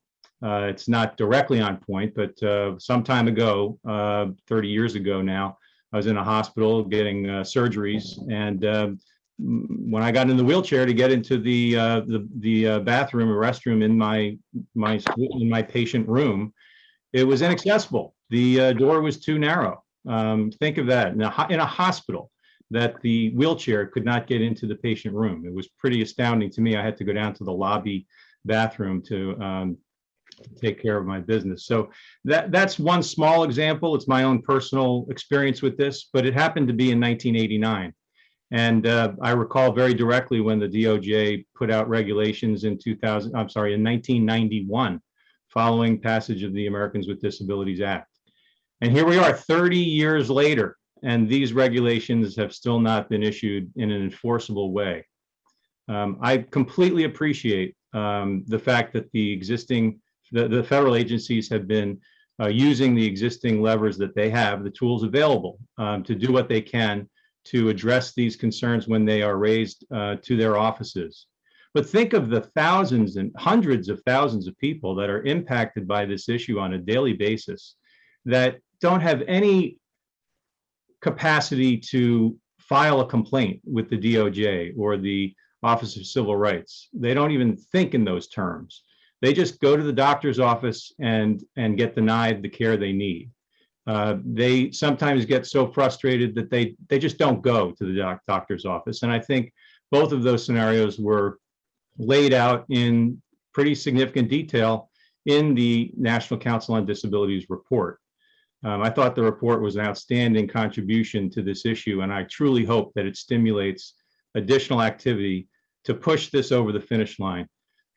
Uh, it's not directly on point, but uh, some time ago, uh, 30 years ago now, I was in a hospital getting uh, surgeries, and um, when I got in the wheelchair to get into the uh, the, the bathroom or restroom in my my in my patient room, it was inaccessible. The door was too narrow. Um, think of that in a, in a hospital that the wheelchair could not get into the patient room. It was pretty astounding to me. I had to go down to the lobby bathroom to um, take care of my business. So that that's one small example. It's my own personal experience with this, but it happened to be in 1989. And uh, I recall very directly when the DOJ put out regulations in 2000, I'm sorry, in 1991, following passage of the Americans with Disabilities Act. And here we are 30 years later, and these regulations have still not been issued in an enforceable way. Um, I completely appreciate um, the fact that the existing, the, the federal agencies have been uh, using the existing levers that they have, the tools available um, to do what they can to address these concerns when they are raised uh, to their offices. But think of the thousands and hundreds of thousands of people that are impacted by this issue on a daily basis that don't have any capacity to file a complaint with the DOJ or the Office of Civil Rights. They don't even think in those terms. They just go to the doctor's office and, and get denied the care they need. Uh, they sometimes get so frustrated that they, they just don't go to the doc, doctor's office. And I think both of those scenarios were laid out in pretty significant detail in the National Council on Disabilities report. Um, I thought the report was an outstanding contribution to this issue, and I truly hope that it stimulates additional activity to push this over the finish line.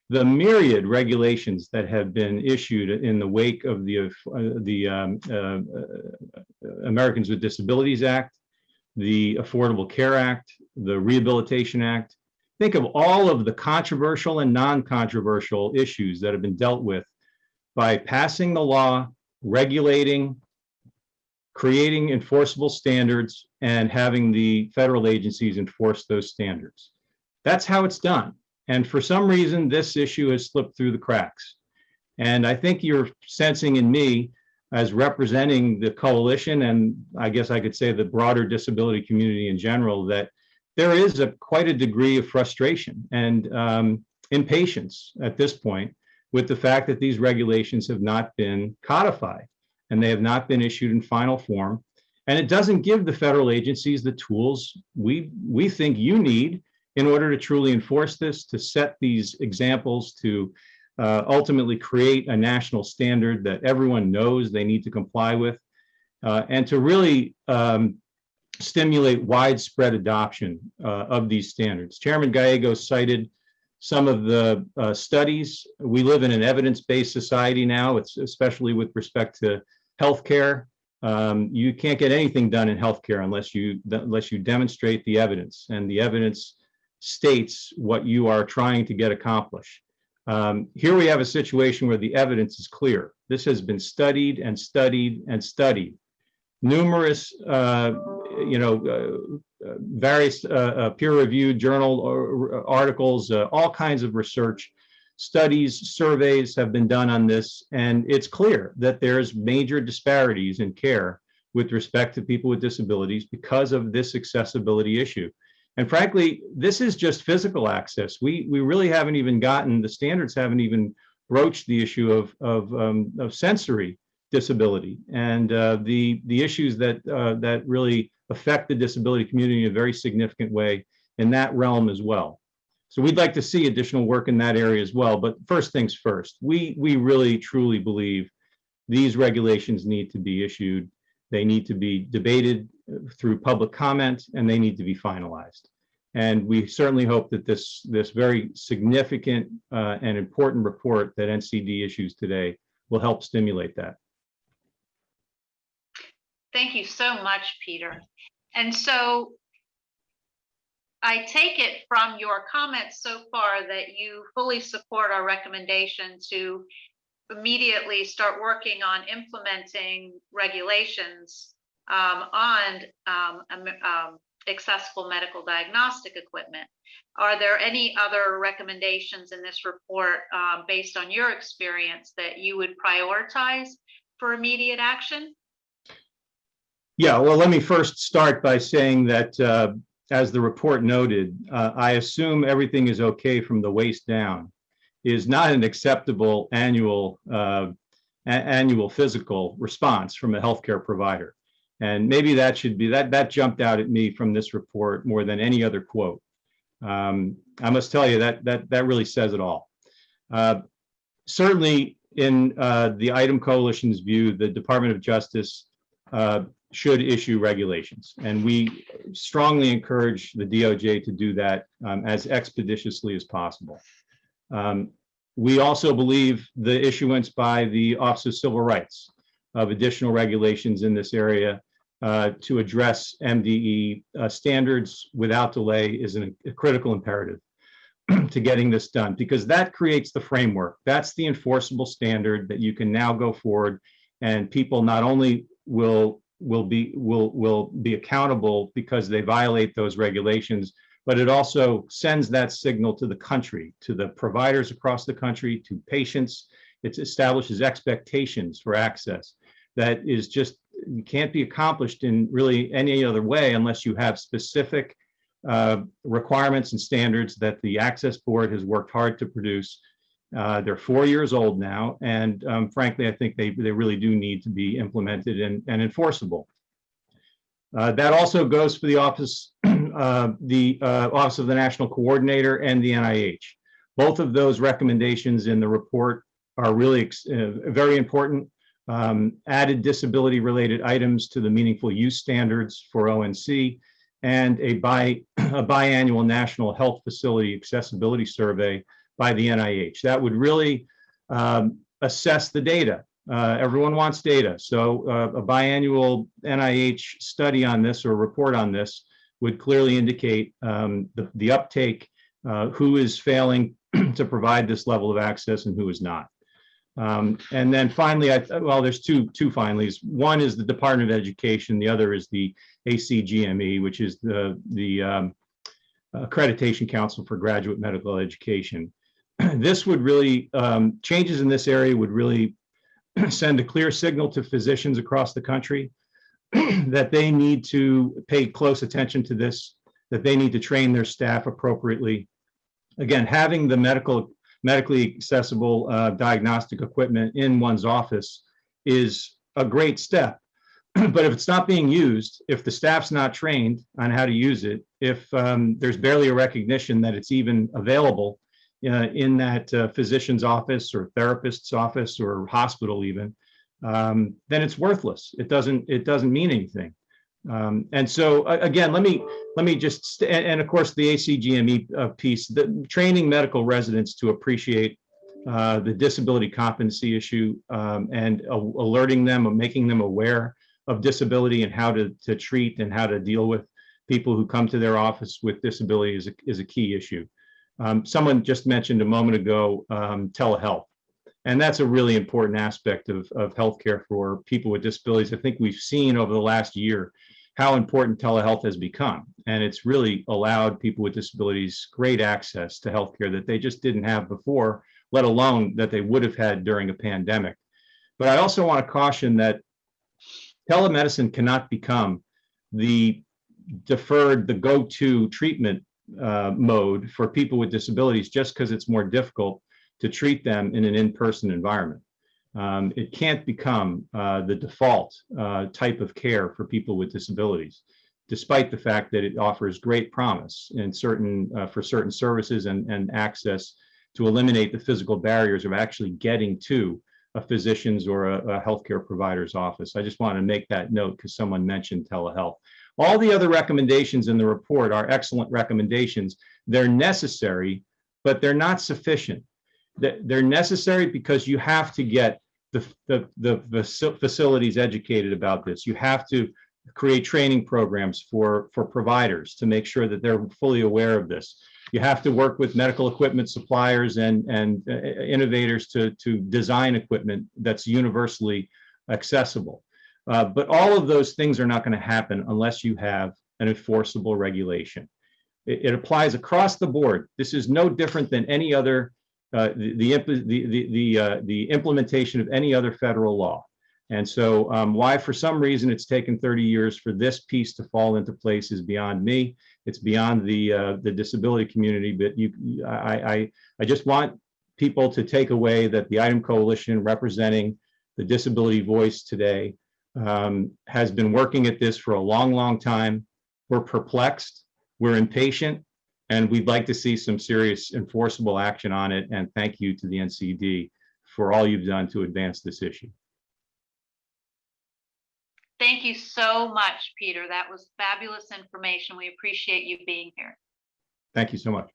the myriad regulations that have been issued in the wake of the, uh, the um, uh, uh, Americans with Disabilities Act, the Affordable Care Act, the Rehabilitation Act. Think of all of the controversial and non-controversial issues that have been dealt with by passing the law, regulating, creating enforceable standards, and having the federal agencies enforce those standards. That's how it's done. And for some reason, this issue has slipped through the cracks. And I think you're sensing in me as representing the coalition and I guess I could say the broader disability community in general that there is a quite a degree of frustration and um, impatience at this point with the fact that these regulations have not been codified and they have not been issued in final form. And it doesn't give the federal agencies the tools we we think you need in order to truly enforce this, to set these examples, to uh, ultimately create a national standard that everyone knows they need to comply with, uh, and to really um, stimulate widespread adoption uh, of these standards. Chairman Gallegos cited some of the uh, studies. We live in an evidence-based society now, especially with respect to healthcare. Um, you can't get anything done in healthcare unless you unless you demonstrate the evidence, and the evidence states what you are trying to get accomplished. Um, here we have a situation where the evidence is clear. This has been studied and studied and studied. Numerous, uh, you know, uh, uh, various uh, uh, peer-reviewed journal or, articles, uh, all kinds of research, studies, surveys have been done on this, and it's clear that there's major disparities in care with respect to people with disabilities because of this accessibility issue. And frankly, this is just physical access. We we really haven't even gotten the standards haven't even broached the issue of of, um, of sensory disability and uh, the the issues that uh, that really affect the disability community in a very significant way in that realm as well. So we'd like to see additional work in that area as well. But first things first, we we really truly believe these regulations need to be issued. They need to be debated through public comment and they need to be finalized. And we certainly hope that this, this very significant uh, and important report that NCD issues today will help stimulate that. Thank you so much, Peter. And so I take it from your comments so far that you fully support our recommendation to immediately start working on implementing regulations um, on um, um, accessible medical diagnostic equipment. Are there any other recommendations in this report um, based on your experience that you would prioritize for immediate action? Yeah, well, let me first start by saying that uh, as the report noted, uh, I assume everything is okay from the waist down is not an acceptable annual uh, annual physical response from a healthcare provider. And maybe that should be, that, that jumped out at me from this report more than any other quote. Um, I must tell you that, that, that really says it all. Uh, certainly in uh, the ITEM Coalition's view, the Department of Justice uh, should issue regulations. And we strongly encourage the DOJ to do that um, as expeditiously as possible. Um, we also believe the issuance by the Office of Civil Rights of additional regulations in this area uh, to address MDE uh, standards without delay is an, a critical imperative to getting this done because that creates the framework. That's the enforceable standard that you can now go forward and people not only will will be will will be accountable because they violate those regulations, but it also sends that signal to the country, to the providers across the country, to patients. It establishes expectations for access that is just can't be accomplished in really any other way unless you have specific uh, requirements and standards that the Access Board has worked hard to produce. Uh, they're four years old now, and um, frankly, I think they, they really do need to be implemented and, and enforceable. Uh, that also goes for the office, uh, the uh, Office of the National Coordinator and the NIH. Both of those recommendations in the report are really uh, very important um, added disability related items to the meaningful use standards for ONC and a, bi, a biannual national health facility accessibility survey by the NIH. That would really um, assess the data. Uh, everyone wants data. So uh, a biannual NIH study on this or report on this would clearly indicate um, the, the uptake, uh, who is failing to provide this level of access and who is not. Um, and then finally, I, well, there's two, two finallys. One is the Department of Education. The other is the ACGME, which is the, the um, Accreditation Council for Graduate Medical Education. This would really, um, changes in this area would really send a clear signal to physicians across the country that they need to pay close attention to this, that they need to train their staff appropriately. Again, having the medical, medically accessible uh, diagnostic equipment in one's office is a great step. But if it's not being used, if the staff's not trained on how to use it, if um, there's barely a recognition that it's even available, uh, in that uh, physician's office or therapist's office or hospital even, um, then it's worthless. It doesn't, it doesn't mean anything. Um, and so a- again, let me, let me just, st- and, and of course, the ACGME uh, piece, the training medical residents to appreciate uh, the disability competency issue um, and alerting them, or making them aware of disability and how to, to treat and how to deal with people who come to their office with disability is a, is a key issue. Um, someone just mentioned a moment ago um, telehealth. And that's a really important aspect of, of healthcare for people with disabilities. I think we've seen over the last year how important telehealth has become. And it's really allowed people with disabilities great access to healthcare that they just didn't have before, let alone that they would have had during a pandemic. But I also want to caution that telemedicine cannot become the deferred, the go-to treatment uh, mode for people with disabilities just because it's more difficult to treat them in an in-person environment. Um, it can't become uh, the default uh, type of care for people with disabilities, despite the fact that it offers great promise in certain uh, for certain services and, and access to eliminate the physical barriers of actually getting to a physician's or a, a healthcare provider's office. I just want to make that note because someone mentioned telehealth. All the other recommendations in the report are excellent recommendations. They're necessary, but they're not sufficient. They- They're necessary because you have to get the, the, the facilities educated about this. You have to create training programs for, for providers to make sure that they're fully aware of this. You have to work with medical equipment suppliers and, and uh, innovators to, to design equipment that's universally accessible. Uh, but all of those things are not going to happen unless you have an enforceable regulation. It, it applies across the board. This is no different than any other, uh, the, the, the, the, uh, the implementation of any other federal law. And so um, why, for some reason, it's taken 30 years for this piece to fall into place is beyond me. It's beyond the, uh, the disability community, but you, I, I, I just want people to take away that the ITEM Coalition representing the disability voice today um, has been working at this for a long, long time. We're perplexed, we're impatient, and we'd like to see some serious enforceable action on it. And thank you to the NCD for all you've done to advance this issue. Thank you so much, Peter. That was fabulous information. We appreciate you being here. Thank you so much.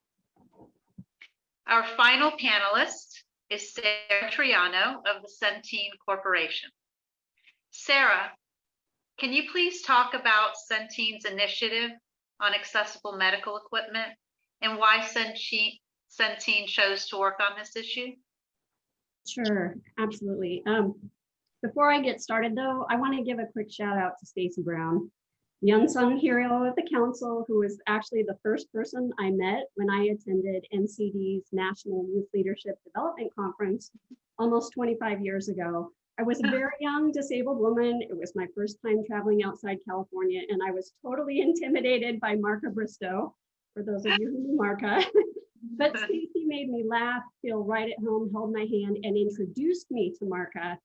Our final panelist is Sarah Triano of the Centene Corporation. Sarah, can you please talk about Centene's initiative on accessible medical equipment and why Centene chose to work on this issue? Sure, absolutely. Um, before I get started though, I want to give a quick shout out to Stacy Brown, the unsung hero of the council, who was actually the first person I met when I attended NCD's National Youth Leadership Development Conference almost 25 years ago. I was a very young disabled woman. It was my first time traveling outside California, and I was totally intimidated by Marca Bristo, for those of you who knew Marca. but Stacy made me laugh, feel right at home, held my hand, and introduced me to Marca,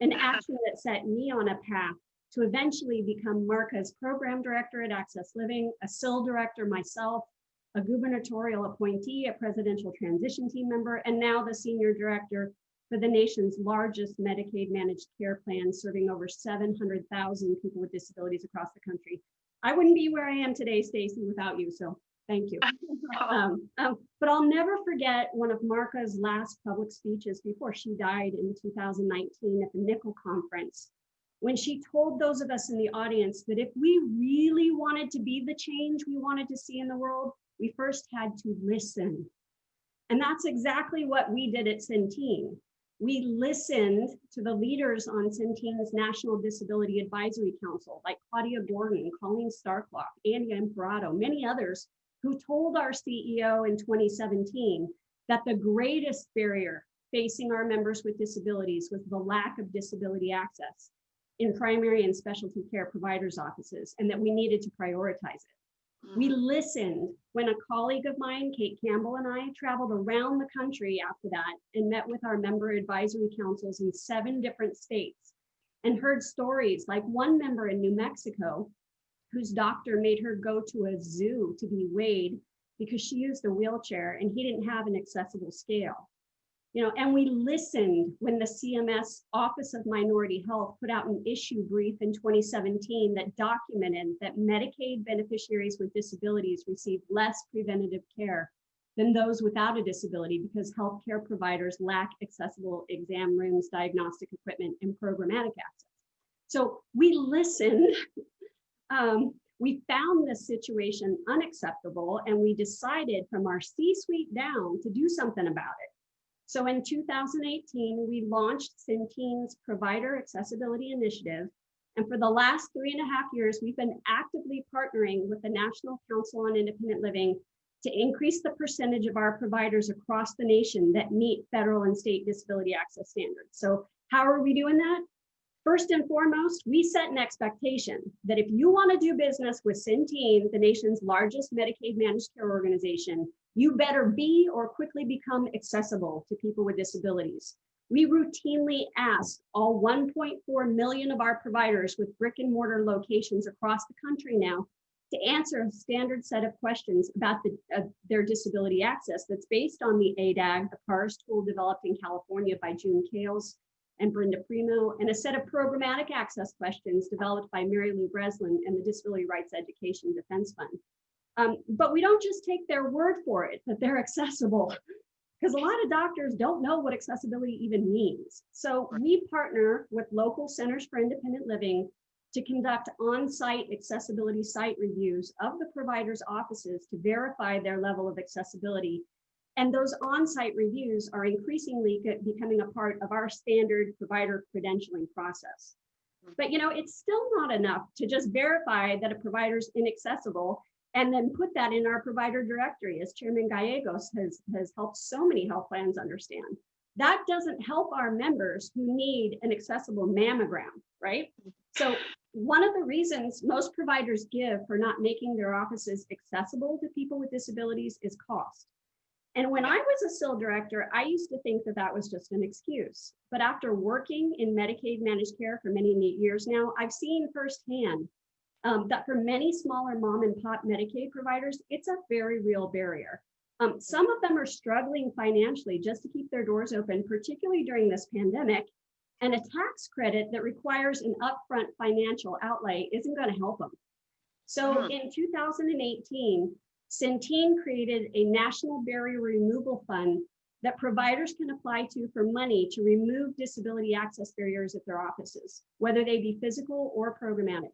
an action that set me on a path to eventually become Marca's program director at Access Living, a CIL director myself, a gubernatorial appointee, a presidential transition team member, and now the senior director for the nation's largest Medicaid managed care plan, serving over 700,000 people with disabilities across the country. I wouldn't be where I am today, Stacy, without you. So Thank you. Um, um, but I'll never forget one of Marca's last public speeches before she died in 2019 at the NCIL Conference, when she told those of us in the audience that if we really wanted to be the change we wanted to see in the world, we first had to listen. And that's exactly what we did at Centene. We listened to the leaders on Centene's National Disability Advisory Council, like Claudia Gordon, Colleen Starkloff, Andy Imparato, many others who told our CEO in 2017 that the greatest barrier facing our members with disabilities was the lack of disability access in primary and specialty care providers' offices, and that we needed to prioritize it. We mm. listened when a colleague of mine, Kate Campbell, and I traveled around the country after that and met with our member advisory councils in seven different states and heard stories like one member in New Mexico whose doctor made her go to a zoo to be weighed because she used a wheelchair and he didn't have an accessible scale. You know, and we listened when the CMS Office of Minority Health put out an issue brief in 2017 that documented that Medicaid beneficiaries with disabilities receive less preventative care than those without a disability because healthcare providers lack accessible exam rooms, diagnostic equipment, and programmatic access. So we listened um, we found this situation unacceptable and we decided from our C-suite down to do something about it. So in 2018, we launched Centene's Provider Accessibility Initiative. And for the last three and a half years, we've been actively partnering with the National Council on Independent Living to increase the percentage of our providers across the nation that meet federal and state disability access standards. So how are we doing that? First and foremost, we set an expectation that if you want to do business with Centene, the nation's largest Medicaid managed care organization, you better be or quickly become accessible to people with disabilities. We routinely ask all 1.4 million of our providers with brick and mortar locations across the country now to answer a standard set of questions about the, uh, their disability access that's based on the ADAAG, the PARS tool developed in California by June Kailes and Brenda Premo, and a set of programmatic access questions developed by Mary Lou Breslin and the Disability Rights Education Defense Fund. Um, but we don't just take their word for it that they're accessible, because a lot of doctors don't know what accessibility even means. So we partner with local centers for independent living to conduct on-site accessibility site reviews of the providers' offices to verify their level of accessibility and those on-site reviews are increasingly becoming a part of our standard provider credentialing process. But you know, it's still not enough to just verify that a provider is inaccessible and then put that in our provider directory, as Chairman Gallegos has, has helped so many health plans understand. That doesn't help our members who need an accessible mammogram, right? So one of the reasons most providers give for not making their offices accessible to people with disabilities is cost. And when I was a CIL director, I used to think that that was just an excuse. But after working in Medicaid managed care for many years now, I've seen firsthand um, that for many smaller mom and pop Medicaid providers, it's a very real barrier. Um, some of them are struggling financially just to keep their doors open, particularly during this pandemic. And a tax credit that requires an upfront financial outlay isn't going to help them. So Mhm. in 2018, Centene created a national barrier removal fund that providers can apply to for money to remove disability access barriers at their offices, whether they be physical or programmatic.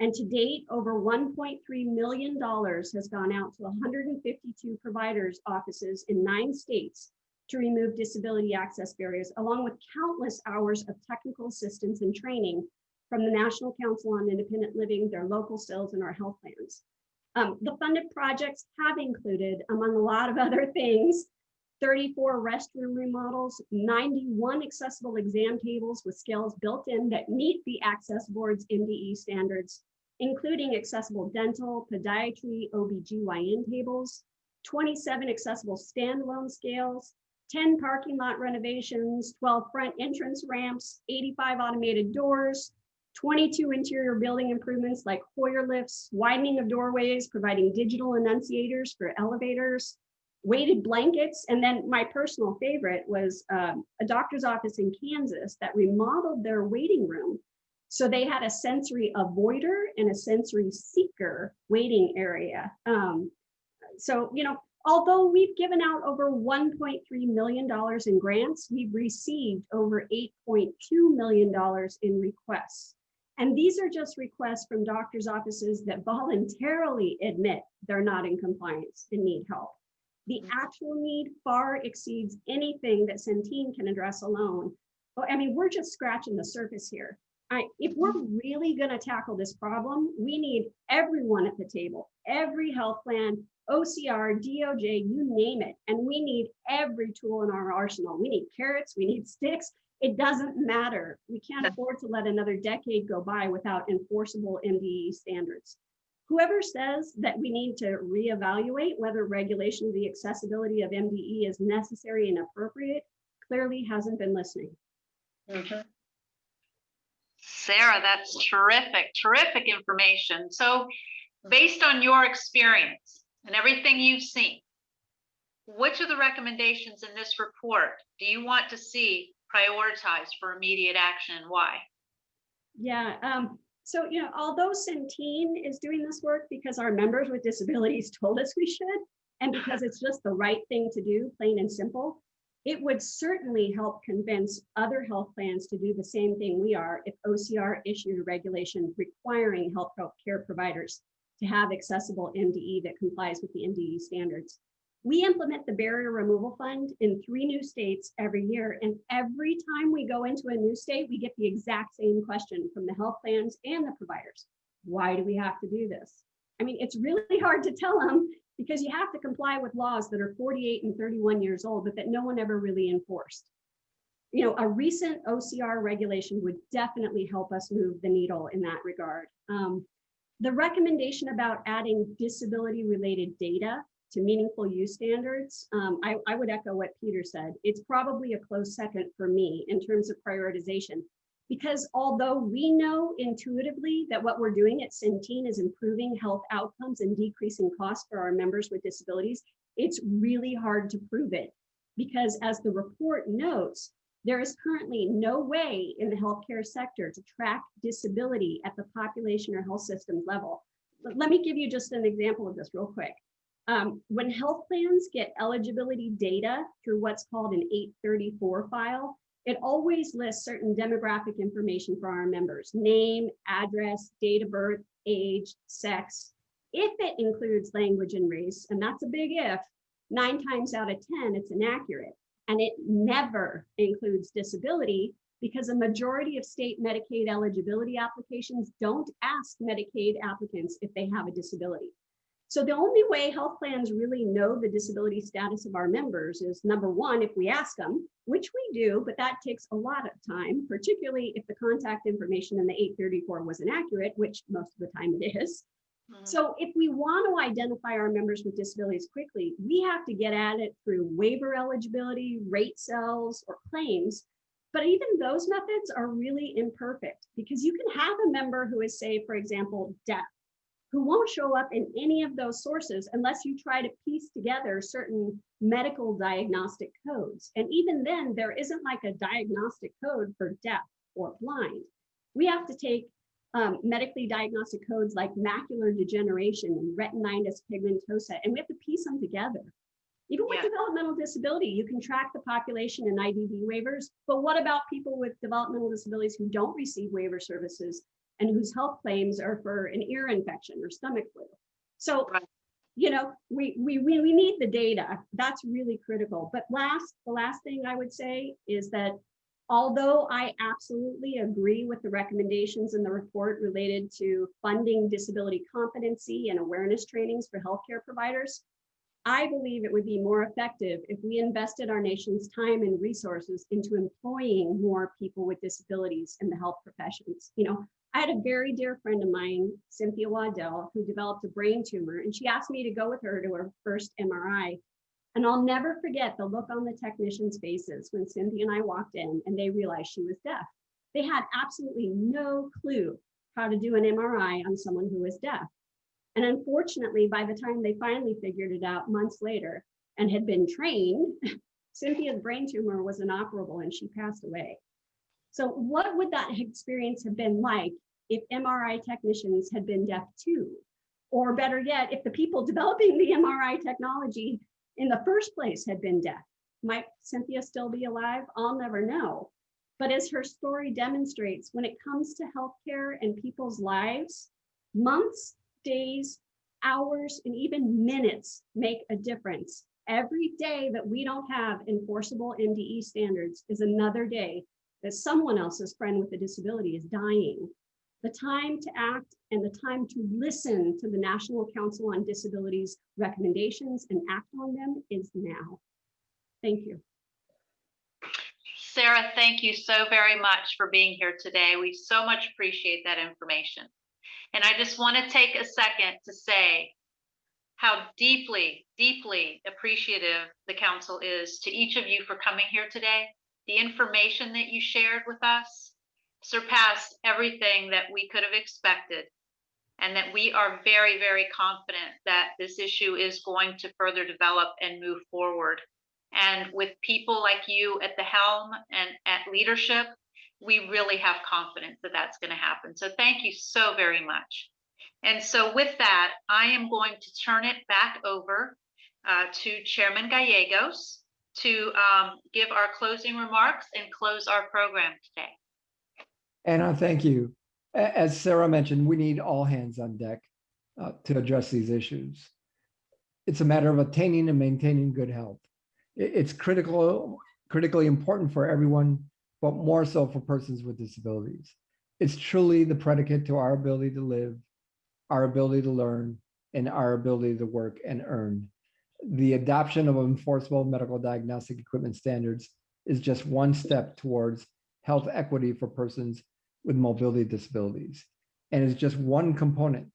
And to date, over $1.3 million has gone out to 152 providers' offices in nine states to remove disability access barriers, along with countless hours of technical assistance and training from the National Council on Independent Living, their local CILs, and our health plans. Um, the funded projects have included, among a lot of other things, 34 restroom remodels, 91 accessible exam tables with scales built in that meet the Access Board's MDE standards, including accessible dental, podiatry, OBGYN tables, 27 accessible standalone scales, 10 parking lot renovations, 12 front entrance ramps, 85 automated doors, 22 interior building improvements like Hoyer lifts, widening of doorways, providing digital annunciators for elevators, weighted blankets, and then my personal favorite was um, a doctor's office in Kansas that remodeled their waiting room. So they had a sensory avoider and a sensory seeker waiting area. Um, so, you know, although we've given out over $1.3 million in grants, we've received over $8.2 million in requests. And these are just requests from doctors' offices that voluntarily admit they're not in compliance and need help. The mm-hmm. actual need far exceeds anything that Centene can address alone. Oh, I mean, we're just scratching the surface here. I, if we're mm-hmm. really going to tackle this problem, we need everyone at the table, every health plan, OCR, DOJ, you name it. And we need every tool in our arsenal. We need carrots, we need sticks. It doesn't matter. We can't afford to let another decade go by without enforceable MDE standards. Whoever says that we need to reevaluate whether regulation of the accessibility of MDE is necessary and appropriate clearly hasn't been listening. Sarah, that's terrific, terrific information. So based on your experience and everything you've seen, which of the recommendations in this report do you want to see prioritized for immediate action and why? Yeah, um, so, you know, although Centene is doing this work because our members with disabilities told us we should, and because it's just the right thing to do, plain and simple, it would certainly help convince other health plans to do the same thing we are if OCR issued a regulation requiring health care providers to have accessible MDE that complies with the MDE standards. We implement the barrier removal fund in three new states every year. And every time we go into a new state, we get the exact same question from the health plans and the providers. Why do we have to do this? I mean, it's really hard to tell them because you have to comply with laws that are 48 and 31 years old, but that no one ever really enforced. You know, a recent OCR regulation would definitely help us move the needle in that regard. Um, the recommendation about adding disability related data to meaningful use standards, um, I, I would echo what Peter said. It's probably a close second for me in terms of prioritization. Because although we know intuitively that what we're doing at Centene is improving health outcomes and decreasing costs for our members with disabilities, it's really hard to prove it. Because as the report notes, there is currently no way in the healthcare sector to track disability at the population or health system level. But let me give you just an example of this real quick. Um, when health plans get eligibility data through what's called an 834 file, it always lists certain demographic information for our members, name, address, date of birth, age, sex. If it includes language and race, and that's a big if, nine times out of 10, it's inaccurate. And it never includes disability because a majority of state Medicaid eligibility applications don't ask Medicaid applicants if they have a disability. So the only way health plans really know the disability status of our members is number one, if we ask them, which we do, but that takes a lot of time, particularly if the contact information in the 834 was inaccurate, which most of the time it is. Mhm. So if we want to identify our members with disabilities quickly, we have to get at it through waiver eligibility, rate cells, or claims. But even those methods are really imperfect because you can have a member who is, say, for example, deaf, who won't show up in any of those sources unless you try to piece together certain medical diagnostic codes. And even then, there isn't like a diagnostic code for deaf or blind. We have to take um, medically diagnostic codes like macular degeneration and retinitis pigmentosa, and we have to piece them together. Even with Yeah. developmental disability, you can track the population in IDD waivers, but what about people with developmental disabilities who don't receive waiver services and whose health claims are for an ear infection or stomach flu? So, you know, we, we, we, we need the data. That's really critical. But last, the last thing I would say is that although I absolutely agree with the recommendations in the report related to funding disability competency and awareness trainings for healthcare providers, I believe it would be more effective if we invested our nation's time and resources into employing more people with disabilities in the health professions. You know, I had a very dear friend of mine, Cynthia Waddell, who developed a brain tumor, and she asked me to go with her to her first MRI. And I'll never forget the look on the technicians' faces when Cynthia and I walked in and they realized she was deaf. They had absolutely no clue how to do an MRI on someone who was deaf. And unfortunately, by the time they finally figured it out months later and had been trained, Cynthia's brain tumor was inoperable and she passed away. So, what would that experience have been like if MRI technicians had been deaf too? Or better yet, if the people developing the MRI technology in the first place had been deaf, might Cynthia still be alive? I'll never know. But as her story demonstrates, when it comes to healthcare and people's lives, months, days, hours, and even minutes make a difference. Every day that we don't have enforceable MDE standards is another day that someone else's friend with a disability is dying. The time to act and the time to listen to the National Council on Disabilities recommendations and act on them is now. Thank you. Sarah, thank you so very much for being here today. We so much appreciate that information. And I just want to take a second to say how deeply, deeply appreciative the council is to each of you for coming here today. The information that you shared with us surpassed everything that we could have expected. And that we are very, very confident that this issue is going to further develop and move forward. And with people like you at the helm and at leadership, we really have confidence that that's going to happen. So thank you so very much. And so with that, I am going to turn it back over uh, to Chairman Gallegos to um, give our closing remarks and close our program today. Anna, thank you. As Sarah mentioned, we need all hands on deck uh, to address these issues. It's a matter of attaining and maintaining good health. It's critical, critically important for everyone, but more so for persons with disabilities. It's truly the predicate to our ability to live, our ability to learn, and our ability to work and earn. The adoption of enforceable medical diagnostic equipment standards is just one step towards health equity for persons with mobility disabilities and is just one component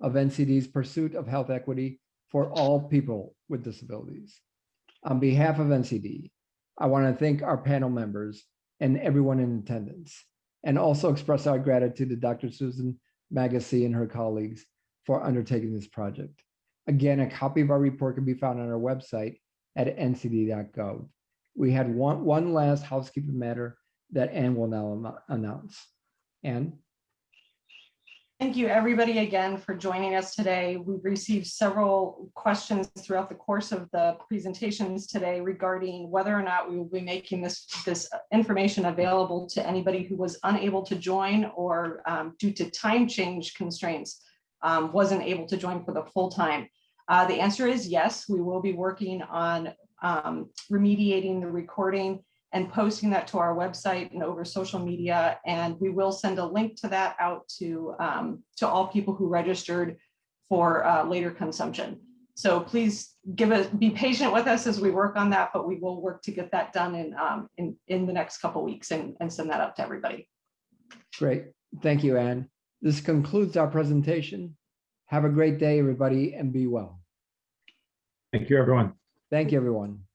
of NCD's pursuit of health equity for all people with disabilities. On behalf of NCD, I want to thank our panel members and everyone in attendance, and also express our gratitude to Dr. Susan Magasi and her colleagues for undertaking this project. Again, a copy of our report can be found on our website at ncd.gov. We had one, one last housekeeping matter that Ann will now announce. Ann? Thank you, everybody, again for joining us today. We've received several questions throughout the course of the presentations today regarding whether or not we will be making this, this information available to anybody who was unable to join or um, due to time change constraints, um, wasn't able to join for the full time. Uh, The answer is yes, we will be working on um, remediating the recording and posting that to our website and over social media. And we will send a link to that out to, um, to all people who registered for uh, later consumption. So please give us, be patient with us as we work on that, but we will work to get that done in, um, in, in the next couple weeks and, and send that out to everybody. Great. Thank you, Ann. This concludes our presentation. Have a great day, everybody, and be well. Thank you, everyone. Thank you, everyone.